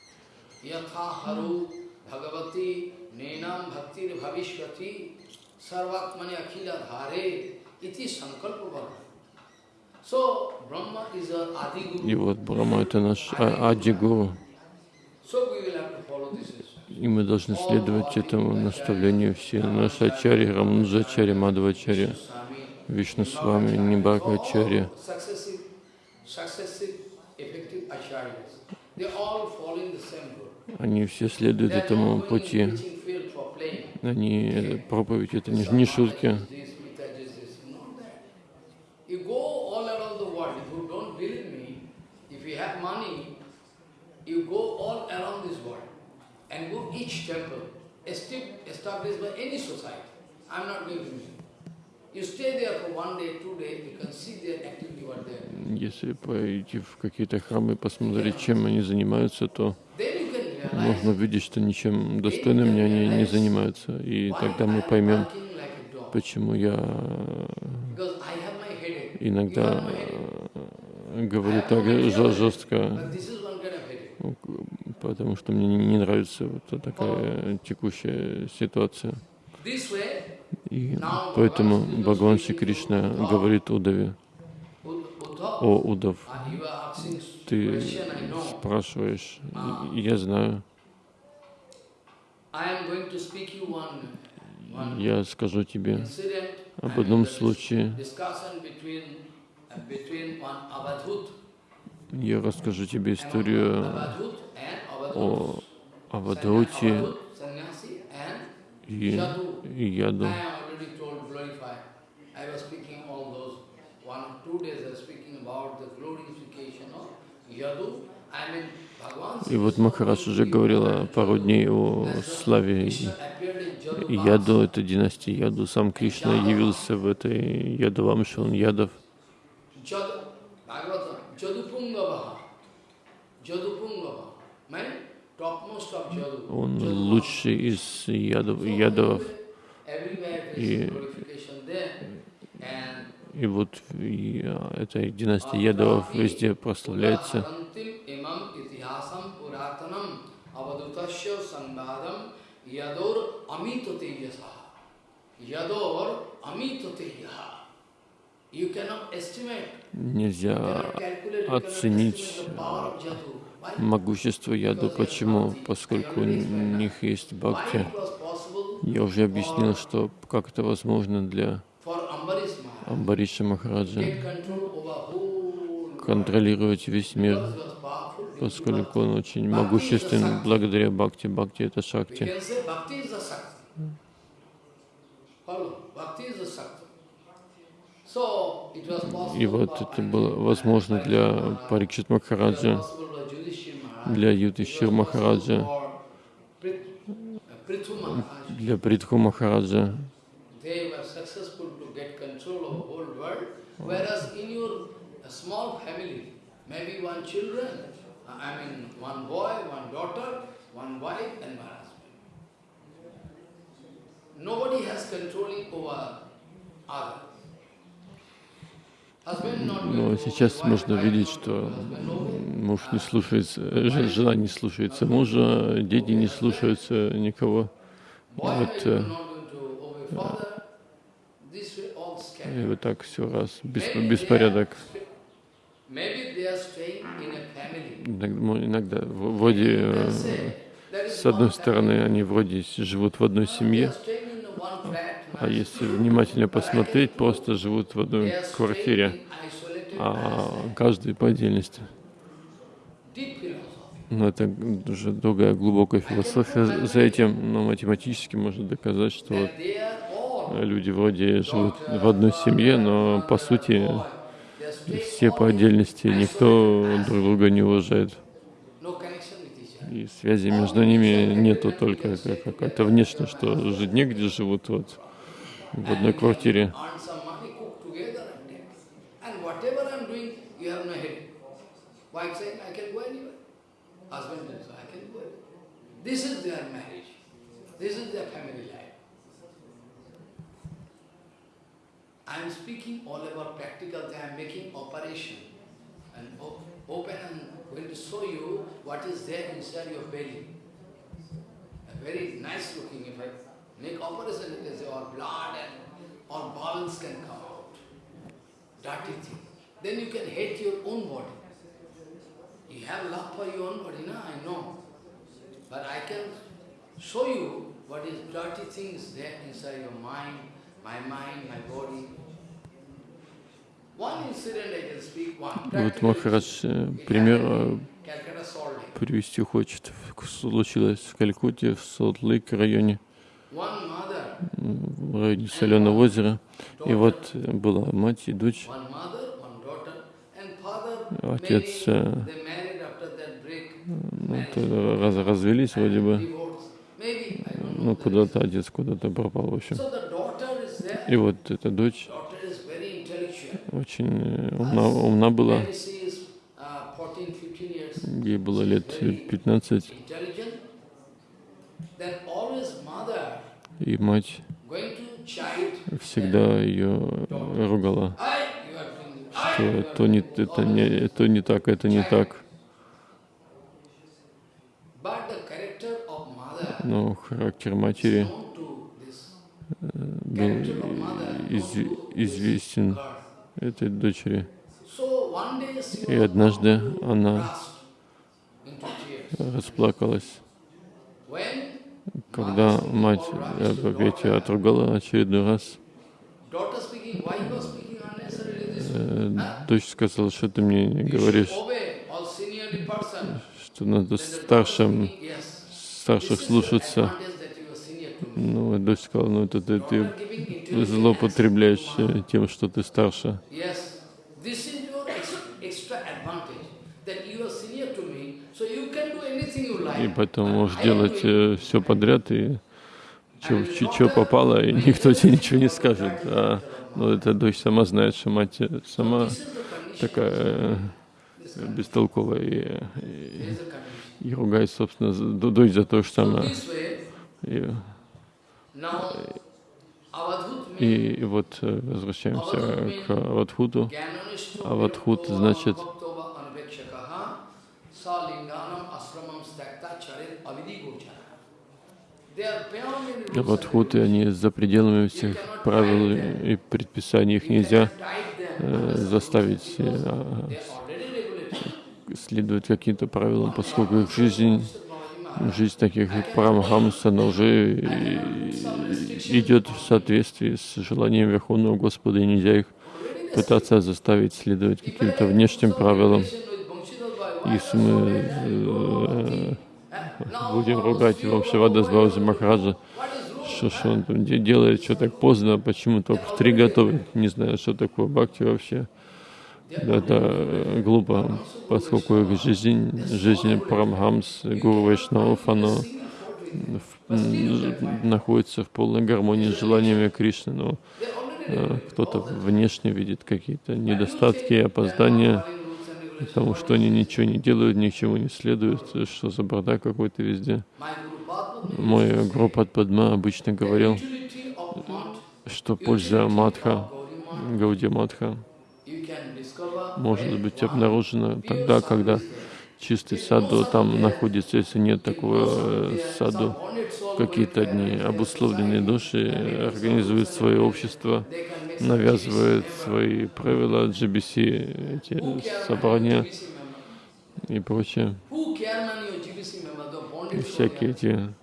И вот Брахма — это наш а- Ади Гуру. So we will have to follow this. И мы должны следовать этому наставлению все. Наши ачари, Рамнуджачари, Мадхавачари, Swami, Вишну с вами, same road. они все следуют этому пути. Они, э, проповедь это не, не шутки. You you you you established by any society. I'm not going to Если пойти в какие-то храмы и посмотреть, чем они занимаются, то можно увидеть, что ничем достойным они не занимаются. И тогда мы поймем, почему я иногда говорю так жестко, потому что мне не не нравится вот такая текущая ситуация. И поэтому Бхагаван Шри Кришна говорит Удаве, о Удав, ты спрашиваешь, я знаю, я скажу тебе об одном случае, uh, я расскажу тебе историю о Avadhut, и, и Яду. И вот Махарадж уже говорила пару дней о славе Яду, это династия Яду. Сам Кришна явился в этой Ядувамше, он Ядов. Jadu, Bhagavatam, Jadupungavaha. Он лучший из ядов, there И- И вот и, а, эта династия ядовов везде прославляется. Нельзя оценить могущество яду. Почему? Поскольку у них есть бхакти. Я уже объяснил, что как это возможно для Амбариша Махараджа контролировать весь мир, поскольку он очень могуществен благодаря бхакти. Бхакти — это шакти. И вот это было возможно для Парикшит Махараджа, для possible Махараджа, uh, для Притху Махараджа. Uh, uh. Nobody has controlling over others. Но сейчас можно видеть, что муж не слушается, э, жена не слушается мужа, дети не слушаются никого. Вот, э, и вот так все раз, беспорядок. Иногда, иногда вроде, э, с одной стороны, они вроде живут в одной семье, а если внимательно посмотреть, просто живут в одной квартире, а каждый по отдельности. Но это уже другая глубокая философия за этим, но математически можно доказать, что вот люди вроде живут в одной семье, но по сути все по отдельности, никто друг друга не уважает. no connection with each other. И связи между ними нету только как- какая-то внешняя, что жить негде живут вот в одной квартире. I I. I am speaking all about practical, they are making operation. And o- open and going to show you what is there inside your belly. A very nice looking, if I make operation, can say all blood and all bowels can come out. Dirty thing. Then you can hate your own body. You have love for your own body, no? I know. But I can show you what is dirty things there inside your mind, my mind, my body. Вот practical Махарадж э, пример э, привести хочет. Случилось в Калькутте, в Солт-Лейк районе, в районе Соленого озера. И вот э, была мать и дочь. Отец, ну, то раз, развелись вроде бы. Ну, куда-то отец куда-то пропал, в общем. И вот эта дочь Daughter is very intellectual. Очень э, умна, умна была. When she is uh, 14, 15 years, Ей было лет 15, intelligent, then always mother и мать всегда ее ругала, что you are то не, это, не, это не так, это не так. Но характер матери был из- известен. Этой дочери. И однажды она расплакалась, когда мать э, daughter, отругала очередной раз. Э? Дочь сказала, что ты мне should говоришь, что надо старшим, старших слушаться. Ну, дочь сказала, ну это ты, ты злоупотребляешь э, тем, что ты старше. И поэтому But можешь делать doing- все подряд, и что попало, и никто тебе ничего не скажет. А, ну, эта дочь сама знает, что мать э, сама такая э, бестолковая и, и, и ругает, собственно, дочь за то, что она... И, и, вот э, возвращаемся к Авадхуту. Авадхут значит Авадхуты, они за пределами всех правил и предписаний. Их нельзя э, заставить э, следовать каким-то правилам, поскольку их жизнь, жизнь таких парамхамс, она уже идет в соответствии с желанием Верховного Господа, и нельзя их пытаться заставить следовать каким-то внешним правилам. Если мы э, будем ругать Вамшавада Бауза Махараджа, что, что он там де- делает, что так поздно, почему только в три готовы, не знаю, что такое бхакти вообще. Это э, глупо, поскольку их жизнь, жизнь Парамхамс, Гуру Вайшнавов, м, находится в полной гармонии с желаниями Кришны, но э, кто-то внешне видит какие-то недостатки, опоздания, потому что они ничего не делают, ни к чему не следуют, что за бардак какой-то везде. Мой группа Падма обычно говорил, что польза Мадха, Гауди Мадха, может быть обнаружена тогда, когда чистый саду там находится, если нет такого э, саду, какие-то одни обусловленные души организуют свое общество, навязывают свои правила GBC, эти собрания и прочее, всякие эти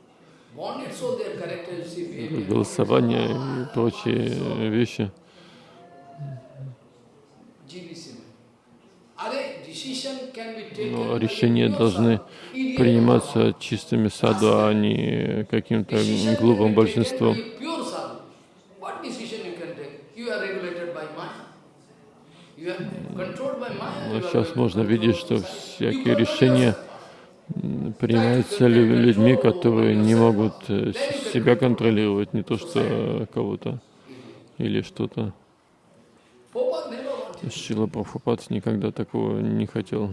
голосования и прочие вещи. Но решения должны приниматься чистыми саду, а не каким-то глупым большинством. Но сейчас можно видеть, что всякие решения принимаются лю- людьми, которые не могут э, себя контролировать, не то что кого-то или что-то. Шила Прабхупад никогда такого не хотел.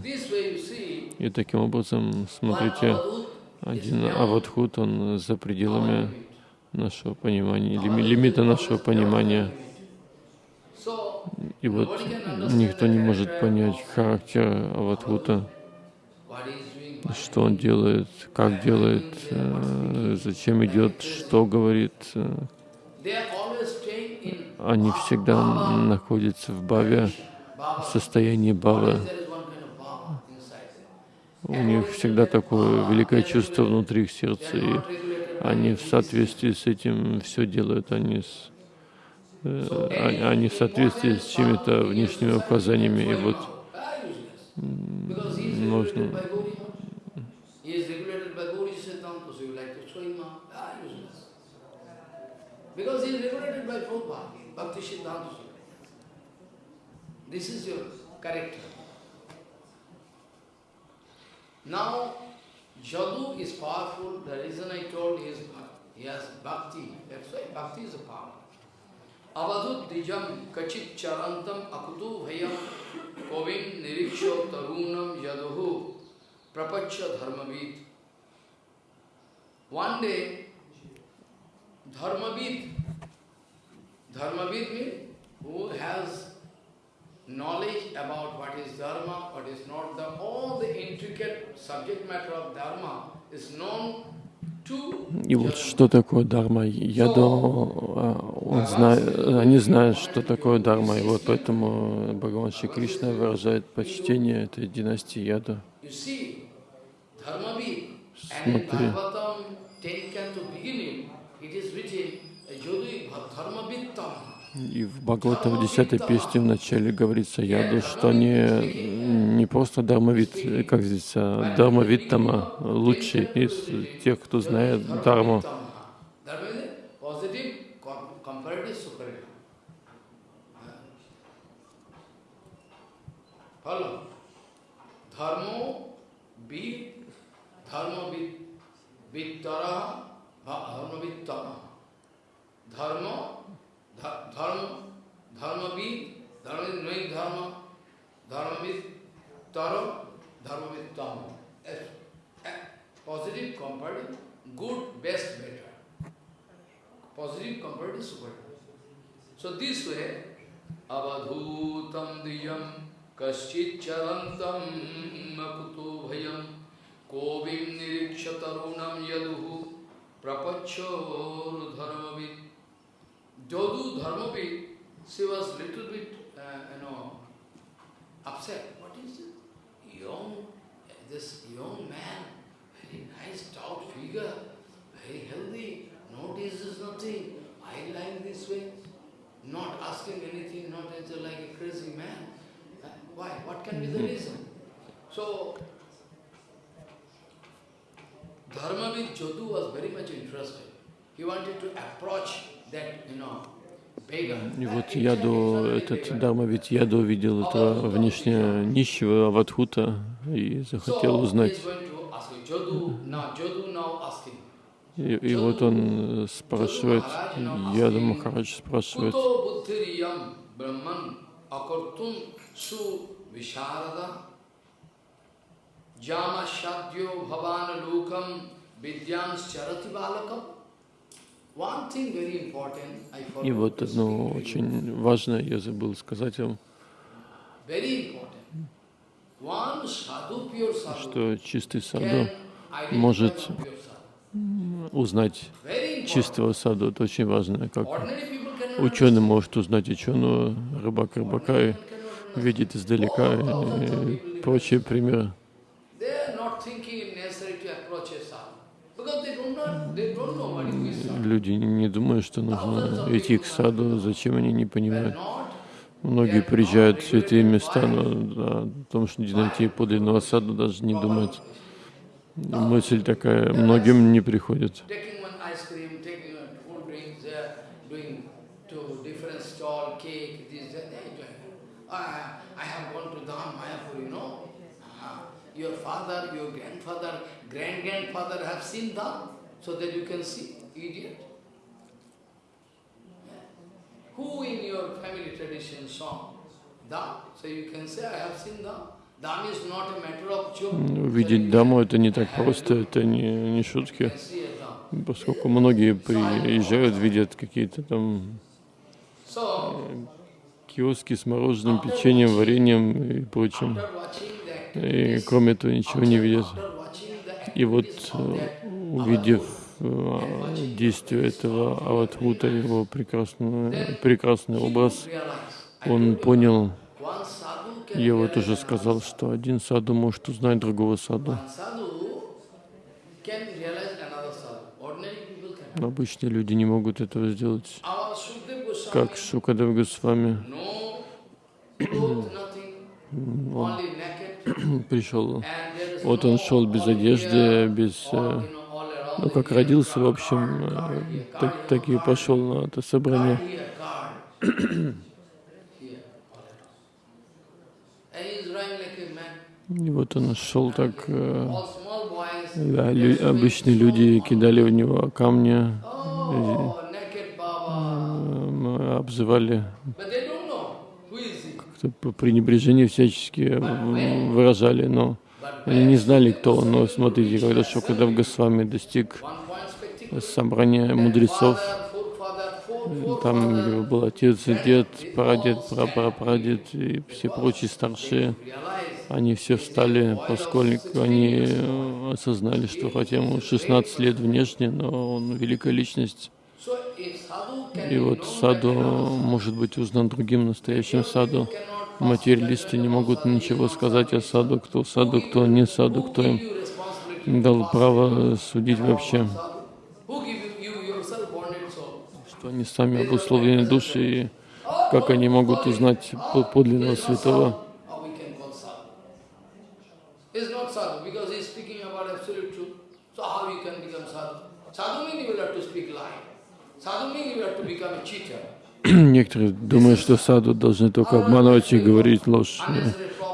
И таким образом, смотрите, один аватхут, он за пределами нашего понимания, лими- лимита нашего понимания. И вот никто не может понять характер аватхута, что он делает, как делает, э, зачем идет, что говорит. Они всегда находятся в баве, в состоянии бавы. У них всегда такое великое чувство внутри их сердца, и они в соответствии с этим все делают, они, с, э, они в соответствии с чьими-то внешними указаниями. И вот можно Because he is regulated by Prabhupada, Bhakti Siddhanta. This is your character. Now, Jadu is powerful. The reason I told is he has bhakti. That's why bhakti is a power. Avadut dijam kachit charantam akutu bhayam kovim niriksho tarunam yaduhu prapacha dharmavid. One day, dharmavid, dharmavid means who has knowledge about what is dharma, what is not dharma, all the intricate subject matter of dharma is known to И вот что такое дharma? Яду, он знает, они знают, что такое дharma, и вот поэтому Бхагаван Шри Кришна выражает почтение этой династии Яду. Смотри. Bhagavatam 10 canto beginning, it is written, Jodhi Dharmavittam. И в Бхагавата в 10 песне в начале говорится Яду, что они не просто дармовид, как здесь, а дармовиттама, лучший из тех, кто знает дарму. Dharma is a positive com- comparative superior. Follow. Dharmo bid, dharma धर्म धर्म, धर्मविद धर्मविद नहीं धर्म, धर्मविद, तर, धर्मविद, तम। Positive compared good best better positive compared super so this way अवधूतम दियम कश्चिच्चलन्तं न कुतो भयं कोविं निरीक्ष तरुणं यदुः प्रपच्छोर्धर्मवित् Jodu dharmavid, she was little bit, uh, you know, upset. What is it? Young, this young man, very nice, stout figure, very healthy, no disease, nothing. I like this way, not asking anything, not like a crazy man. Uh, Why? What can be the reason? So, Dharmavid Jodu was very much interested. He wanted to approach И вот Яду, этот Дарма, ведь Яду увидел этого внешне нищего Аватхута и захотел узнать. И, и вот он э, спрашивает, Яду Махарадж спрашивает, jama shadyo bhavana lokam vidyans charati balakam. One thing very important, I и вот одно очень важное я забыл сказать вам, что чистый саду может узнать чистого саду, это очень важно, как ученый может узнать ученого, рыбак рыбака и видит издалека и прочие примеры. They are not thinking it necessary to approach a sadhu. Because they do not, they don't know what is sadhu. Люди не думают, что нужно идти к саду, зачем они не понимают. Многие приезжают в святые места, но о том, что найти подлинного саду, даже не думают. Мысль такая многим не приходит. Ah, Your father, your grandfather, grand-grandfather have seen Dham, so that you can see, idiot. Who in your family tradition saw Dham? So you can say, I have seen Dham. Dham is not a matter of joke. Увидеть даму это не так просто, это не, не шутки, поскольку многие приезжают, видят какие-то там киоски с мороженым, печеньем, вареньем и прочим. И кроме этого ничего не видят. И вот, э, увидев э, действие этого Аватхута, его прекрасный, прекрасный образ, он понял, я вот уже сказал, что один саду может узнать другого саду. Обычные люди не могут этого сделать. Как Шукадев Госвами пришел. Вот он шел без одежды, без... Ну, как родился, в общем, э, так, так и пошел на это собрание. И вот он шел так, э, да, лю- обычные люди кидали в него камни, Oh, э, обзывали как-то по пренебрежению всячески э, выражали, но они не знали, кто он. Но смотрите, когда Шукадев Госвами достиг собрания мудрецов, там был отец и дед, прадед, прапрапрадед и все прочие старшие. Они все встали, поскольку они осознали, что хотя ему 16 лет внешне, но он великая личность. И вот саду может быть узнан другим настоящим саду. Материалисты не могут ничего сказать о саду, кто саду, кто не саду, кто им дал право судить вообще, что они сами обусловлены души, и как они могут узнать по- подлинного святого. Sadhu means you have to become a cheater. Некоторые думают, что саду должны только обманывать и говорить ложь.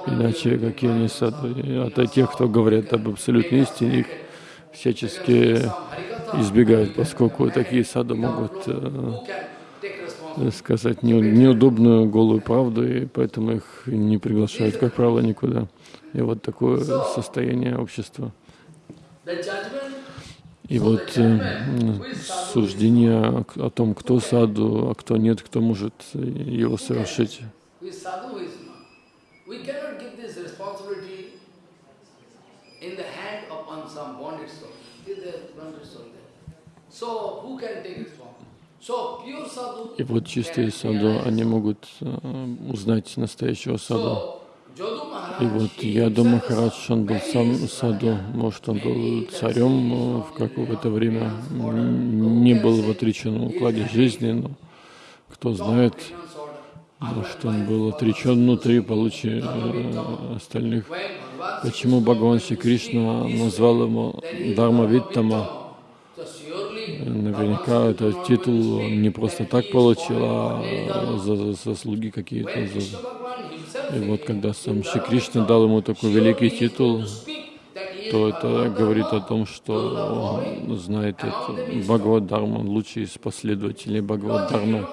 Иначе какие они саду? А то тех, кто говорят об абсолютной истине, их всячески избегают, поскольку такие саду могут э, сказать не- неудобную голую правду, и поэтому их не приглашают, как правило, никуда. И вот такое состояние общества. И вот э, суждение о, том, кто саду, а кто нет, кто может э, его совершить. И вот чистые саду, они могут э, узнать настоящего саду. И вот Яду Махарадж, он был сам саду, может, он был царем в какое-то время, не был в отреченном укладе жизни, но кто знает, может, он был отречен внутри, получи э, остальных. Почему Бхагаван Шри Кришна назвал ему Дharma Виттама? So surely Наверняка этот титул он не просто так получил, а за за заслуги какие-то. И вот когда сам Шри Кришна дал ему такой великий титул, то это говорит о том, что он знает это Бхагавад Дharma, он лучший из последователей Бхагавад Дharma.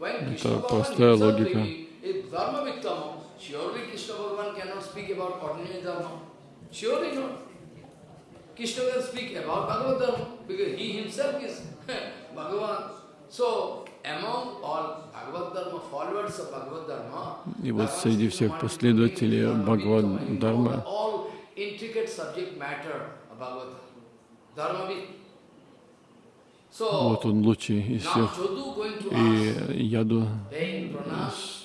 Это простая логика. Krishna can speak about Bhagavad Dharma because he himself is Bhagavan. И вот среди всех последователей Бхагавад. So вот он лучший из всех. И Яду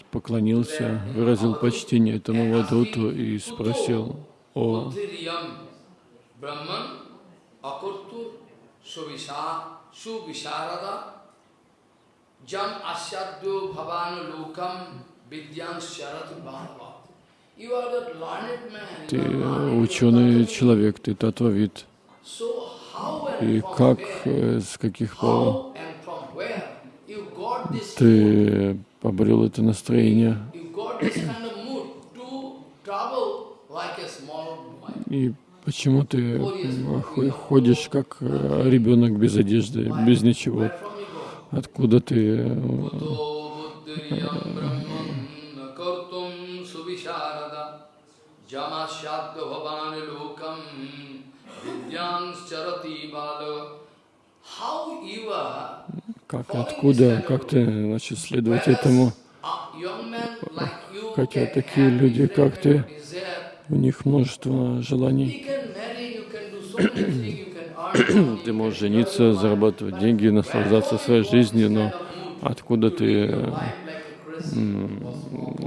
поклонился, выразил почтение этому Вадуту и спросил о Akurtur Suvisha Suvisharada Jam Asyadyo Bhavanu Lokam Vidyam Sharatu Bhava. Ты ученый человек, ты татвавид. И как, э, с каких пор ты обрел это настроение? И почему ты ходишь как э, ребенок без одежды, без ничего? Where from you go? Откуда ты? э, Как, откуда, как ты начал следовать этому? Хотя такие люди, как ты, у них множество желаний. Ты можешь жениться, зарабатывать деньги, наслаждаться своей жизнью, но откуда ты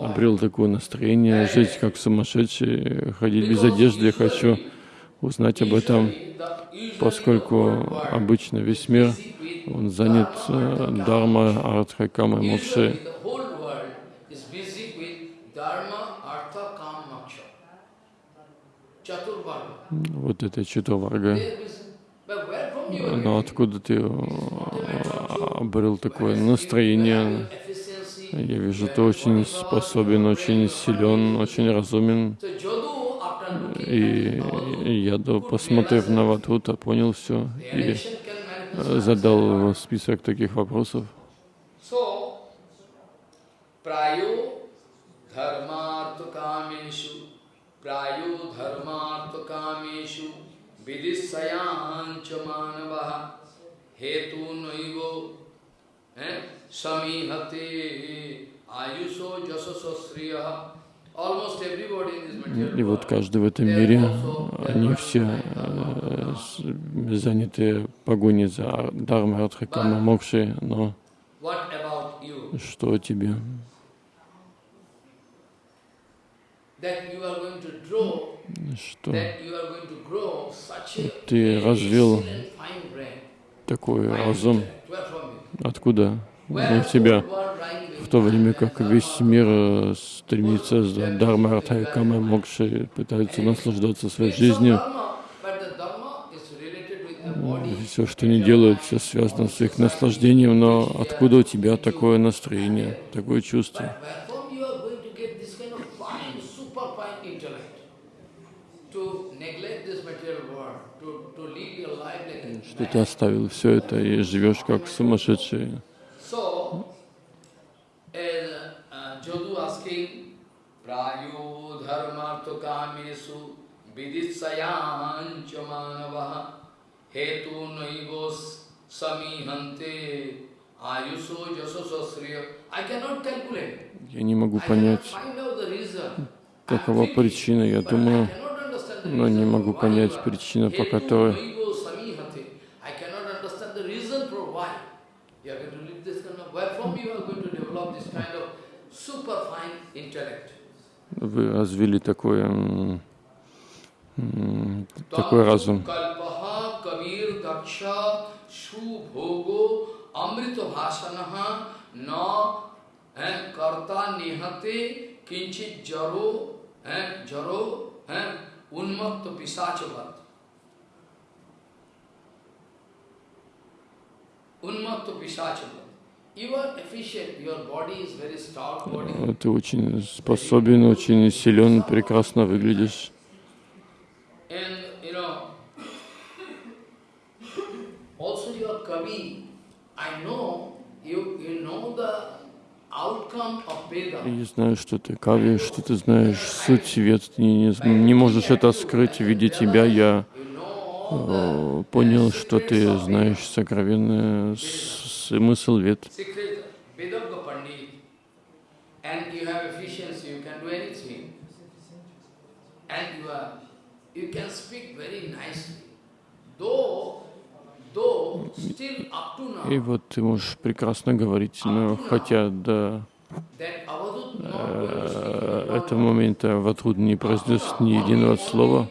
обрел такое настроение, жить как сумасшедший, ходить без одежды, я хочу узнать об этом, поскольку обычно весь мир Он занят э, Дharma, Артха, moksha. Chaturvarga. Вот это Читаварга. They are busy. But where from you are Но getting? откуда ты э, обрел такое настроение? Я вижу, ты очень способен, очень силен, очень разумен. И, я, посмотрев на Ватута, понял все и задал список таких вопросов. Dharmartha hetu eh, samihate, ayuso jasaso sriyaha. И вот каждый в этом мире, они все э, заняты погоней за Артха, Кама, Мокши, но что о тебе? That you are going to draw Что that you are going to grow such a ты развил такой разум? Откуда? В тебя. В то время как весь мир э, стремится за Дharma, Артха и Кама, Мокши, пытаются наслаждаться своей жизнью. Все, что они делают, все связано с их наслаждением, но откуда у тебя такое настроение, такое чувство? Что ты оставил все это и живешь как сумасшедший. Uh. Я не могу понять, какова причина. Я думаю, но не могу понять причину, по которой вы развили м, такой разум. Kalpaha eh, jaro eh, eh, pisachavat. Pisachavat. Is very stout body. Э, Ты очень способен, очень силен, прекрасно выглядишь. And you know, also your Kavi, I know you you know the Я знаю, что ты кави, что ты знаешь суть вет, ты не, не можешь это скрыть. Видя тебя, я э, понял, что ты знаешь сокровенный смысл вет. And you are you can speak very nicely. Though though still up to И вот ты можешь прекрасно говорить, но хотя до э, этого момента Ватруд не произнес ни единого слова.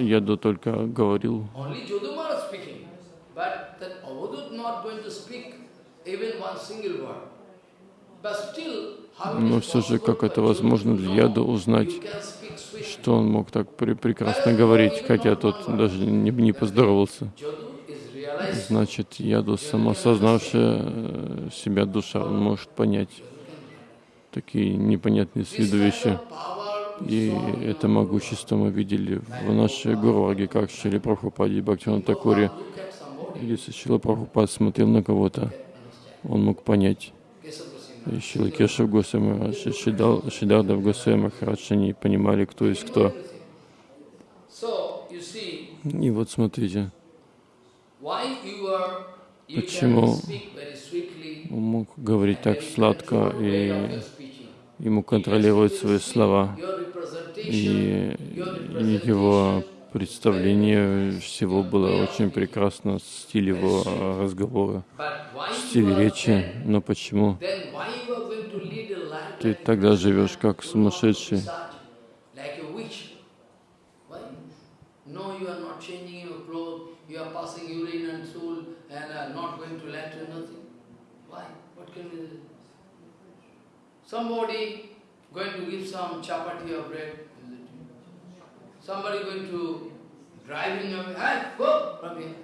Я до только говорил. Но все же, как это возможно для Яда узнать, что он мог так пре- прекрасно говорить, хотя тот даже не, не поздоровался. Значит, Яду самосознавшая э, себя душа, может понять такие непонятные с виду вещи. И это могущество мы видели в нашей Гурварге, как Шили Прабхупаде и Бхактиван Такуре. Если Шила Прабхупад смотрел на кого-то, он мог понять. И Шила Кешев Госвами Махарадж, и Шидал- Шидардав Госвами Махарадж, они понимали, кто есть кто. И вот смотрите, why you are, you Почему он мог говорить так сладко и ему контролировать свои слова. И, его представление всего было очень прекрасно, стиль его разговора, стиль речи. Но почему ты тогда живешь как сумасшедший? Somebody going to give some chapati or bread, somebody going to driving away, hey, go from here.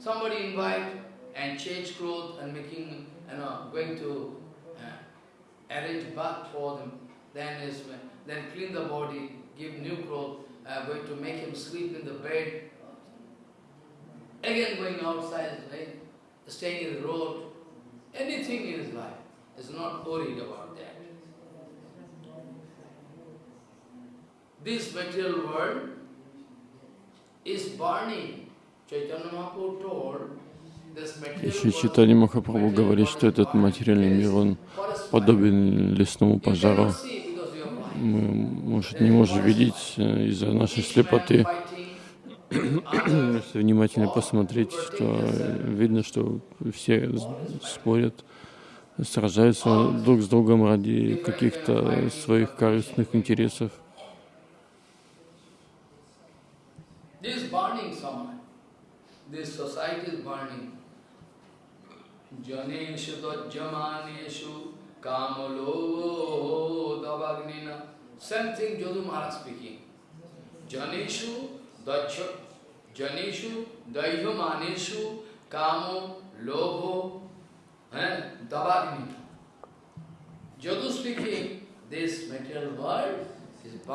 Somebody invite and change clothes and making, you know, going to uh, arrange bath for them, then is then clean the body, give new clothes, uh, going to make him sleep in the bed, again going outside, right? staying in the road, anything in his life, is not worried about that. This material world is burning. Chaitanya Mahaprabhu told Еще world Махапрабху говорит, что этот материальный мир, он подобен лесному пожару. Мы, может, не можем видеть э, из-за нашей слепоты. Fighting, Если внимательно посмотреть, то видно, что все спорят, сражаются друг с другом ради каких-то своих корыстных интересов. Dajja Janeshu daihyamaneshu kamo lobo eh,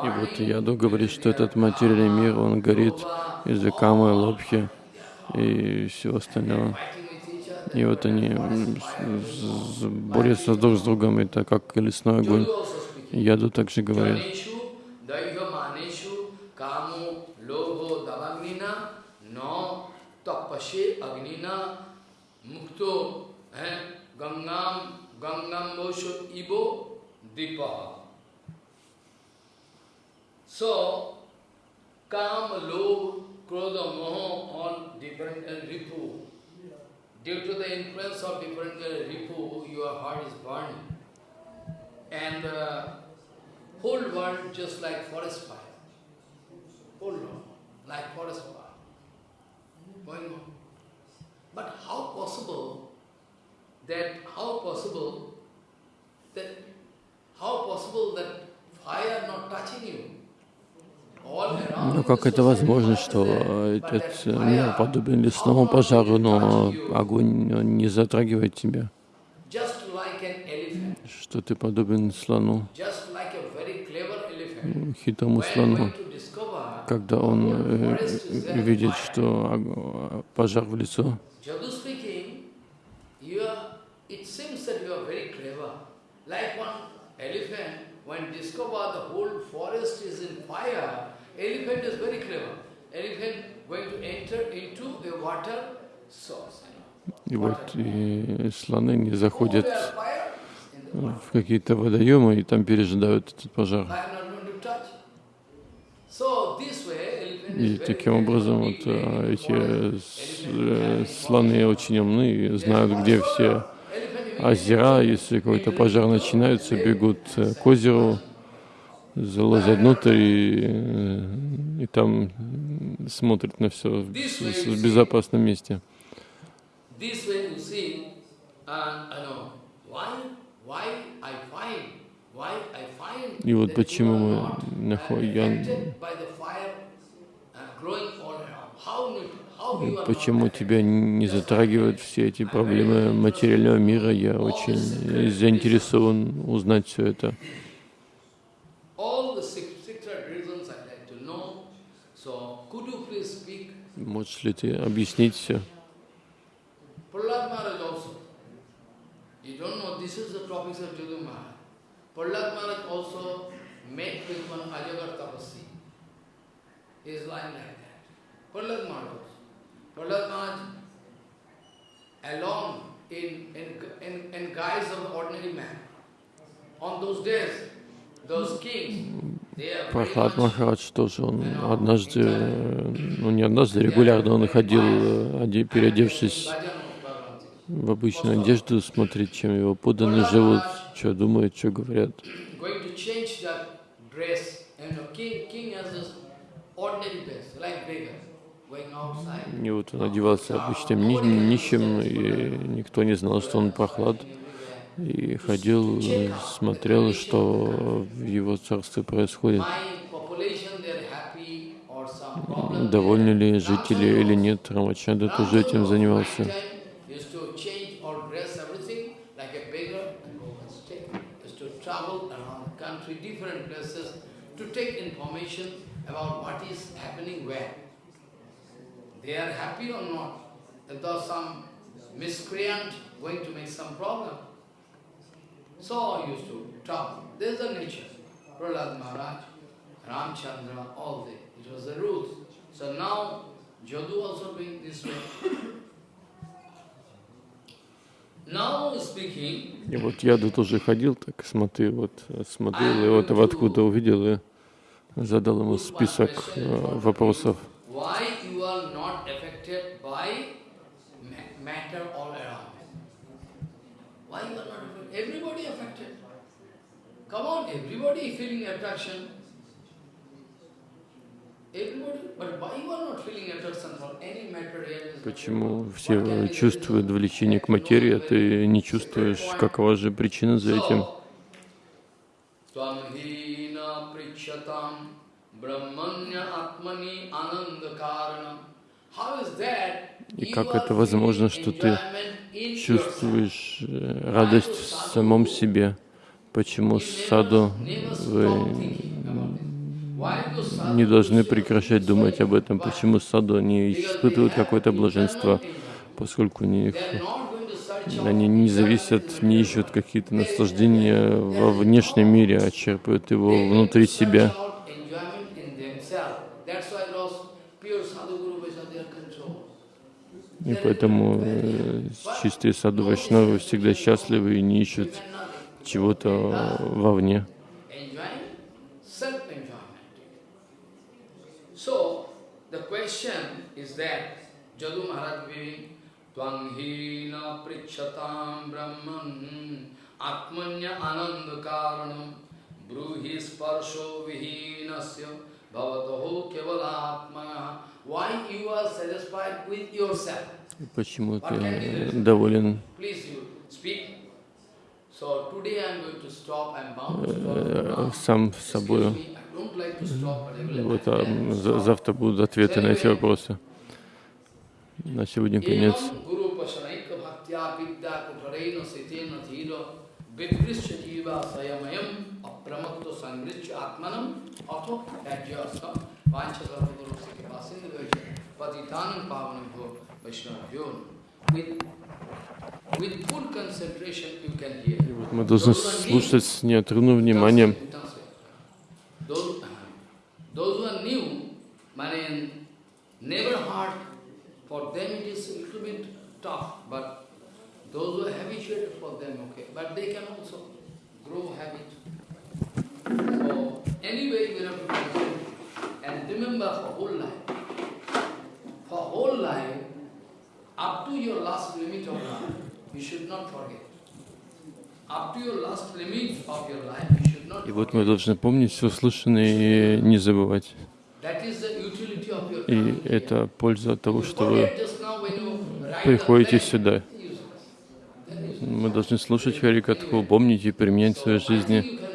И вот Яду говорит, что этот материальный мир, он горит из-за камы, лобхи и всего остального. И вот они борются друг с другом, это как лесной огонь. Яду также говорит. Mukto eh, gangam gangam bosho ibo dipa. So, kam, lobh, krodha, moha, all different uh, ripu. Due to the influence of different uh, ripu, your heart is burning. And the whole world just like forest fire. Whole world, like forest fire. Going on. But how possible that, how possible that, how possible that fire not touching you? Ну как это возможно, что э, этот э, мир подобен лесному пожару, но огонь он не затрагивает тебя, что ты подобен слону, хитрому слону. Когда он э, видит, что пожар в лицо, Jadu speaking, you are, it seems that you are very clever. Like one elephant, when discover the whole forest is in fire, elephant is very clever. Elephant going to enter into a water source. и вот и слоны не Oh, заходят в какие-то водоемы и там пережидают этот пожар. И таким образом вот э, эти э, слоны очень умны и знают, где все озера. Если какой-то пожар начинается, бегут э, к озеру, залазят внутрь и, э, и там смотрят на все в, в безопасном месте. Find И вот почему мы uh, находим, uh, почему тебя не затрагивают все эти проблемы материального мира, я очень э, заинтересован узнать все это. Можешь ли ты объяснить все? Met with one Ajagar Tapasi. He is lying like that. Prahlad Maharaj also. Prahlad Maharaj alone in, in, in, in guise of ordinary man. On those days, those kings, Прохлад Махарадж тоже, он однажды, э, ну не однажды, регулярно он ходил, э, оде- переодевшись в обычную одежду, смотреть, чем его подданные живут, что думают, что говорят. king, king has this ordinary dress, like beggar, going outside. И вот он одевался обычным ни- нищим, и никто не знал, что он прохлад. И ходил, смотрел, что в его царстве происходит. Довольны ли жители или нет. Рамачанда тоже этим занимался. To take information about what is happening where. They are happy or not? If there's some miscreant going to make some problem. So I used to travel. There's the nature. Prahlad Maharaj, Ramchandra, all they. It was the rules. So now Jadu also doing this way. Now speaking, И вот Яда тоже ходил, так смотрел, вот смотрел, и вот откуда увидел, и задал ему список э, вопросов. Why you are not affected by ma- matter all around? Why you are not affected? Everybody affected. Come on, everybody feeling attraction. Почему все чувствуют влечение к материи, а ты не чувствуешь, какова же причина за этим? И как это возможно, что ты чувствуешь э, радость в самом себе? Почему саду вы не должны прекращать думать об этом? Почему саду они испытывают какое-то блаженство, поскольку у них они не зависят, не ищут какие-то наслаждения во внешнем мире, а черпают его внутри себя. И поэтому э, чистые саду Вайшнавы всегда счастливы и не ищут чего-то вовне. karanam bruhi sparsho vihinasya bhavataho kevalatmana Почему ты доволен э, сам с собой? Вот, а завтра будут ответы на эти вопросы. На сегодня конец. Evam guru patitanam pavanabhyo vaishnavyo with with full concentration you can hear. И вот мы должны слушать с неотрывным вниманием. Those, those who are new, mean, never heard, for them it is a little bit tough, but those who are habituated for them, okay, but they can also grow habit. So, anyway, we have to and remember for whole life. И вот мы должны помнить все слышанное и не забывать. И это польза от того, что вы приходите сюда. Мы должны слушать Харикатху, помнить и применять в своей жизни.